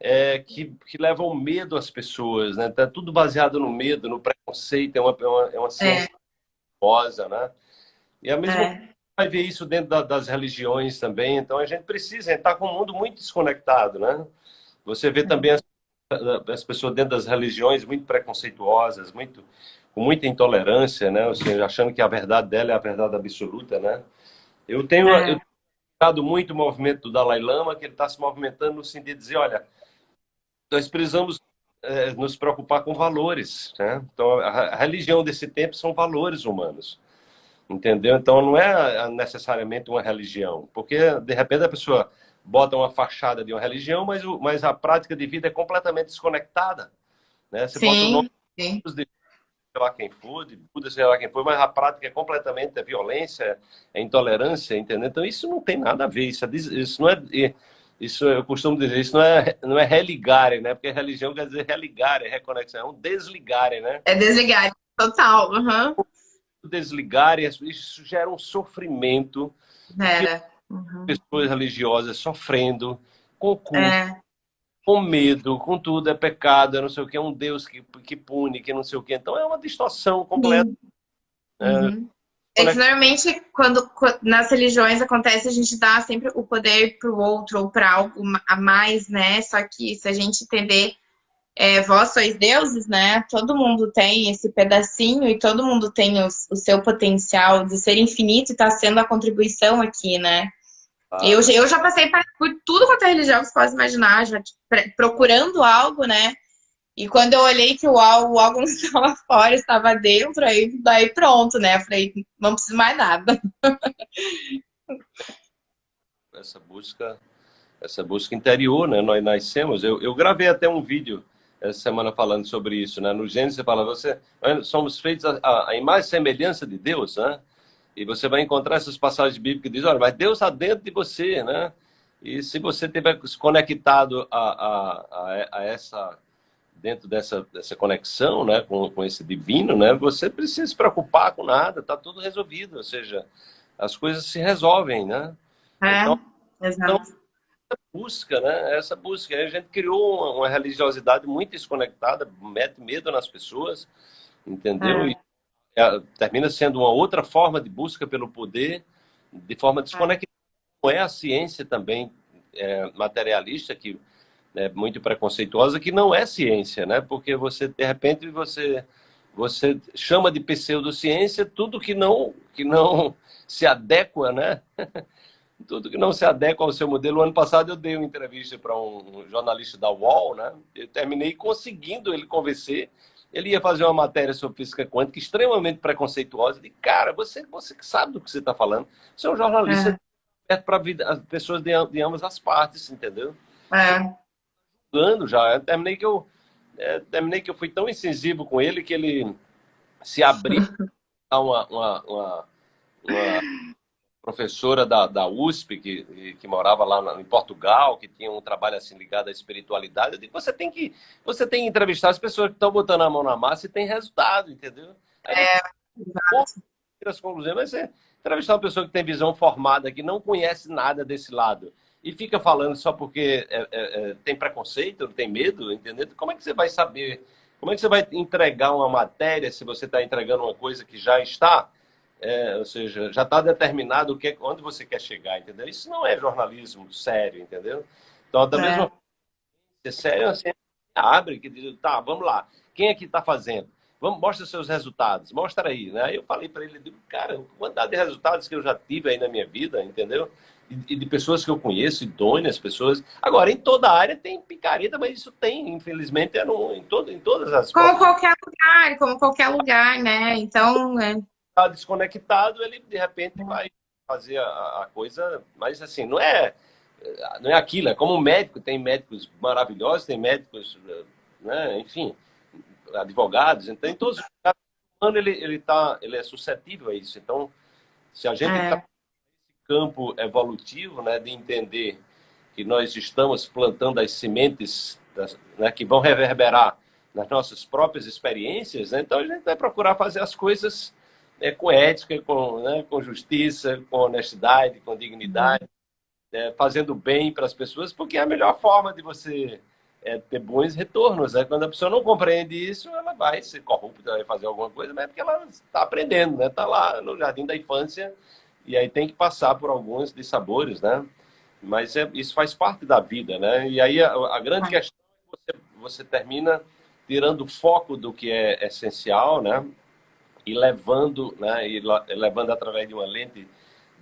é, que, que levam medo às pessoas, né? Tá tudo baseado no medo, no preconceito, é uma, é uma, é uma ciência é. né? E a mesma é. Vai ver isso dentro da, das religiões também, então a gente precisa estar com um mundo muito desconectado, né? Você vê também as, as pessoas dentro das religiões muito preconceituosas, muito com muita intolerância, né? Ou seja, achando que a verdade dela é a verdade absoluta, né? Eu tenho, é. eu tenho muito o movimento do Dalai Lama, que ele está se movimentando no sentido de dizer, olha, nós precisamos é, nos preocupar com valores. Né? Então, a, religião desse tempo são valores humanos. Entendeu? Então, não é necessariamente uma religião, porque, de repente, a pessoa bota uma fachada de uma religião, mas, o, mas a prática de vida é completamente desconectada. Né? Você sim, bota o nome sim. de sei lá quem for, de Buda, sei lá quem for, mas a prática é completamente é violência, é intolerância, entendeu? Então, isso não tem nada a ver, isso, é, isso não é isso eu costumo dizer, isso não é, não é religare, né? Porque religião quer dizer religare, reconexão, é um desligare, né? É desligare, total. Uhum. Desligare, isso gera um sofrimento Era. Uhum. Pessoas religiosas sofrendo, com culpa, é. com medo, com tudo, é pecado, é não sei o que, é um Deus que, que pune, que não sei o que. Então é uma distorção completa. Uhum. É, é que normalmente, quando nas religiões acontece, a gente dá sempre o poder para o outro ou para algo a mais, né? Só que se a gente entender é, vós sois deuses, né? Todo mundo tem esse pedacinho e todo mundo tem o, o seu potencial de ser infinito e está sendo a contribuição aqui, né? Ah. Eu, eu já passei por tudo quanto é religião que você pode imaginar, já procurando algo, né? E quando eu olhei que o algo, o algo não estava fora, estava dentro, aí daí pronto, né? Eu falei, não preciso mais nada. Essa busca, essa busca interior, né? Nós nascemos. Eu, eu gravei até um vídeo essa semana falando sobre isso, né? No Gênesis você fala, você, somos feitos a, a, imagem e semelhança de Deus, né? E você vai encontrar essas passagens bíblicas que dizem, olha, mas Deus está dentro de você, né? E se você estiver conectado a, a, a, essa, dentro dessa, dessa conexão, né, com, com esse divino, né, você precisa se preocupar com nada, está tudo resolvido, ou seja, as coisas se resolvem, né? É, então. Então, busca, né? Essa busca. A gente criou uma, uma religiosidade muito desconectada, mete medo nas pessoas, entendeu? É. E é, termina sendo uma outra forma de busca pelo poder, de forma desconectada. Não é a ciência também é, materialista que é muito preconceituosa, que não é ciência, né? Porque você de repente você você chama de pseudociência tudo que não que não se adequa, né? tudo que não se adequa ao seu modelo. O ano passado eu dei uma entrevista para um jornalista da UOL, né? Eu terminei conseguindo ele convencer. Ele ia fazer uma matéria sobre física quântica extremamente preconceituosa. De cara, você, você que sabe do que você está falando. Você é um jornalista é. para as pessoas de, de, ambas as partes, entendeu? É. Julgando já. Eu terminei que eu é, terminei que eu fui tão incisivo com ele que ele se abriu a uma, uma, uma, uma professora da, da USP, que, que morava lá em Portugal, que tinha um trabalho assim ligado à espiritualidade. Eu digo, você tem que, você tem que entrevistar as pessoas que estão botando a mão na massa e tem resultado, entendeu? Aí, é, as conclusões, mas você entrevistar uma pessoa que tem visão formada, que não conhece nada desse lado, e fica falando só porque é, é, é, tem preconceito, tem medo, entendeu? Como é que você vai saber? Como é que você vai entregar uma matéria se você está entregando uma coisa que já está é, ou seja, já está determinado o que, onde você quer chegar, entendeu? Isso não é jornalismo sério, entendeu? Então, da é. mesma forma, é sério, assim, abre, que diz, tá, vamos lá, quem é que está fazendo? Vamos, mostra seus resultados, mostra aí, né? Aí eu falei para ele, digo, cara, quantidade de resultados que eu já tive aí na minha vida, entendeu? E, de pessoas que eu conheço, idôneas, pessoas. Agora, em toda área tem picareta, mas isso tem, infelizmente, é no, em, todo, em todas as. Como qualquer lugar, como qualquer lugar, né? Então, é, está desconectado, ele de repente vai fazer a, a, coisa, mas assim, não é, não é aquilo, é como um médico, tem médicos maravilhosos, tem médicos, né, enfim, advogados, então em todos os casos, ele, ele, tá, ele é suscetível a isso. Então, se a gente está é. nesse campo evolutivo, né, de entender que nós estamos plantando as sementes das, né, que vão reverberar nas nossas próprias experiências, né, então a gente vai procurar fazer as coisas é, com ética, com, né, com justiça, com honestidade, com dignidade, é, fazendo bem para as pessoas, porque é a melhor forma de você é, ter bons retornos. Né? Quando a pessoa não compreende isso, ela vai ser corrupta, vai fazer alguma coisa, mas é porque ela está aprendendo, está né? Tá lá no jardim da infância e aí tem que passar por alguns dissabores, né? Mas é, isso faz parte da vida, né? E aí a, a grande questão é que você, você termina tirando o foco do que é essencial, né? E levando, né, e levando através de uma lente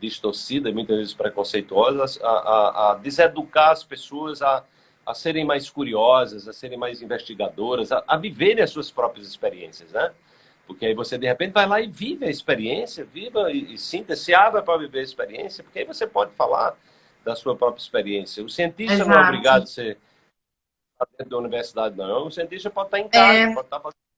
distorcida, muitas vezes preconceituosa, a, a, a deseducar as pessoas a, a serem mais curiosas, a serem mais investigadoras, a, a viverem as suas próprias experiências, né? Porque aí você, de repente, vai lá e vive a experiência, viva e, e sinta, se abra para viver a experiência, porque aí você pode falar da sua própria experiência. O cientista Exato. não é obrigado a ser dentro da universidade, não. O cientista pode estar em casa, é... pode estar fazendo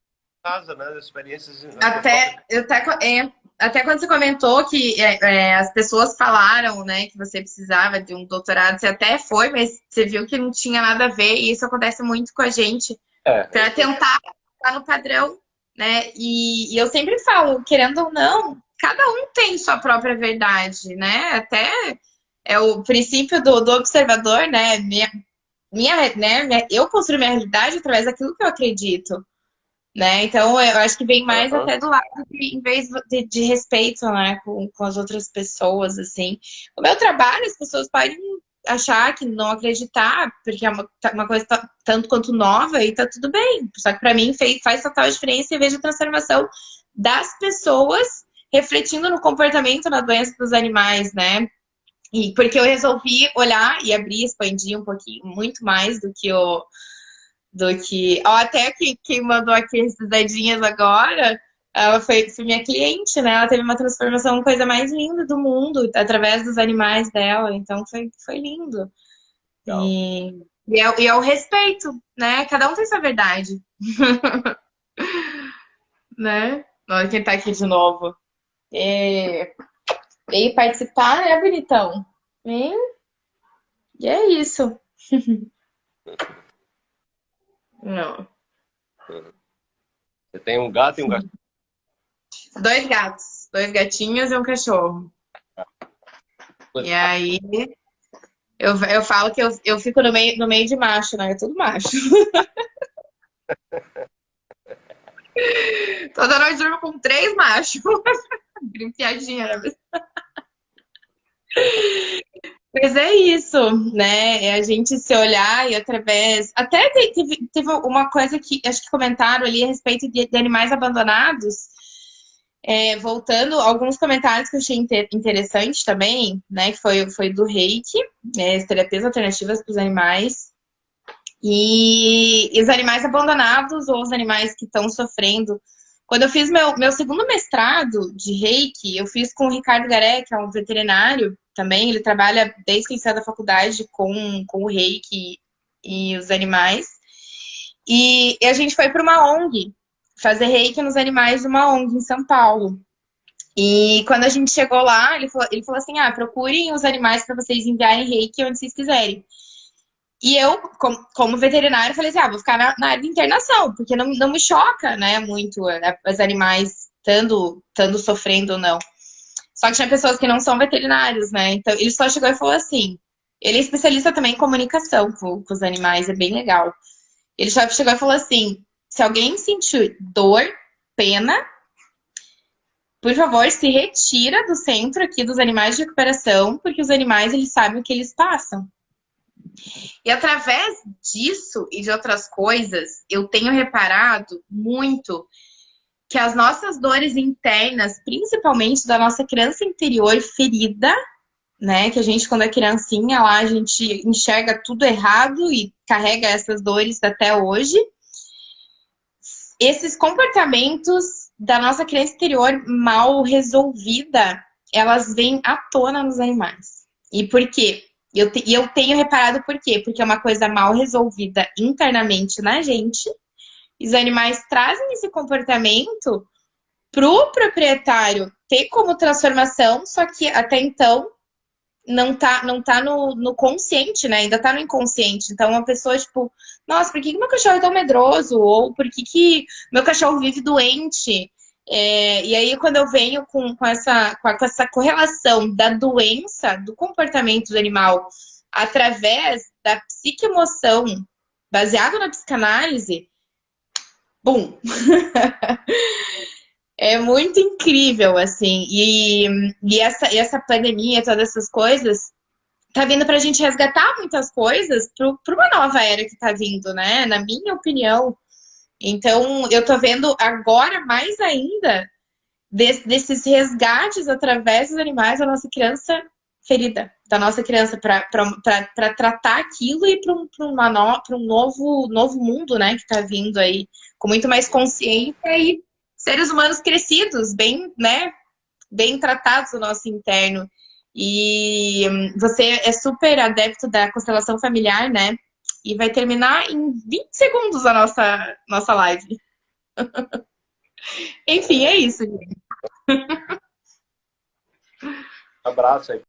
casa, né? Experiências. Até, eu até, é, até quando você comentou que é, é, as pessoas falaram, né, que você precisava de um doutorado, você até foi, mas você viu que não tinha nada a ver, e isso acontece muito com a gente. É. Para tentar ficar no padrão, né? E, e, eu sempre falo, querendo ou não, cada um tem sua própria verdade, né? Até é o princípio do, do observador, né? Minha, minha, né? Eu construo minha realidade através daquilo que eu acredito. Né? Então, eu acho que vem mais uhum. até do lado de, em vez de, de respeito, né, com, com as outras pessoas, assim. O meu trabalho, as pessoas podem achar que não acreditar, porque é uma, uma coisa tanto quanto nova e tá tudo bem. Só que para mim fez, faz total diferença e vejo a transformação das pessoas refletindo no comportamento na doença dos animais, né? E porque eu resolvi olhar e abrir, expandir um pouquinho, muito mais do que o do que. Ó, até que quem mandou aqui esses dedinhos agora, ela foi, foi, minha cliente, né? Ela teve uma transformação, coisa mais linda do mundo, através dos animais dela. Então foi, foi lindo. E, e, é, e é o respeito, né? Cada um tem sua verdade. né? Olha quem tá aqui de novo. E, e participar, né, bonitão? E, e é isso. Não. Você tem um gato e um cachorro? Dois gatos. Dois gatinhos e um cachorro. E aí, eu, eu falo que eu, eu fico no meio, no meio de macho, né? É tudo macho. Toda noite durmo com três machos. Grimpiadinha, né? Mas é isso, né? É a gente se olhar e através. Até teve, teve uma coisa que acho que comentaram ali a respeito de, de animais abandonados. É, voltando, alguns comentários que eu achei interessante também, né? Que foi, foi do reiki, né, as terapias alternativas para os animais. E, e os animais abandonados ou os animais que estão sofrendo quando eu fiz meu, meu segundo mestrado de reiki, eu fiz com o Ricardo Garé, que é um veterinário também. Ele trabalha desde que saiu da faculdade com, com o reiki e os animais. E, e a gente foi para uma ONG fazer reiki nos animais de uma ONG em São Paulo. E quando a gente chegou lá, ele falou, ele falou assim: ah, procurem os animais para vocês enviarem reiki onde vocês quiserem. E eu, como, veterinária, falei assim, ah, vou ficar na, na, área de internação, porque não, não me choca, né, muito é, os animais estando sofrendo ou não. Só que tinha pessoas que não são veterinários, né, então ele só chegou e falou assim, ele é especialista também em comunicação com, com os animais, é bem legal. Ele só chegou e falou assim, se alguém sentir dor, pena, por favor, se retira do centro aqui dos animais de recuperação, porque os animais, eles sabem o que eles passam. E através disso e de outras coisas, eu tenho reparado muito que as nossas dores internas, principalmente da nossa criança interior ferida, né? Que a gente, quando é criancinha, lá a gente enxerga tudo errado e carrega essas dores até hoje. Esses comportamentos da nossa criança interior mal resolvida, elas vêm à tona nos animais. E por quê? E eu, te, eu tenho reparado por quê? Porque é uma coisa mal resolvida internamente na gente. Os animais trazem esse comportamento pro proprietário ter como transformação, só que até então não tá, não tá no, no consciente, né? Ainda tá no inconsciente. Então, uma pessoa, tipo, nossa, por que, que meu cachorro é tão medroso? Ou por que, que meu cachorro vive doente? É, e aí, quando eu venho com, com, essa, com, essa correlação da doença, do comportamento do animal, através da psique-emoção, baseado na psicanálise, bum! é muito incrível, assim. E, e essa, essa pandemia, todas essas coisas, tá vindo pra gente resgatar muitas coisas para uma nova era que tá vindo, né? Na minha opinião. Então, eu tô vendo agora mais ainda desses resgates através dos animais da nossa criança ferida, da nossa criança, para tratar aquilo e para um, no, um novo, novo mundo, né, que está vindo aí, com muito mais consciência e seres humanos crescidos, bem, né, bem tratados no nosso interno. E hum, você é super adepto da constelação familiar, né? E vai terminar em 20 segundos a nossa, nossa live. Enfim, é isso, gente. Abraço aí.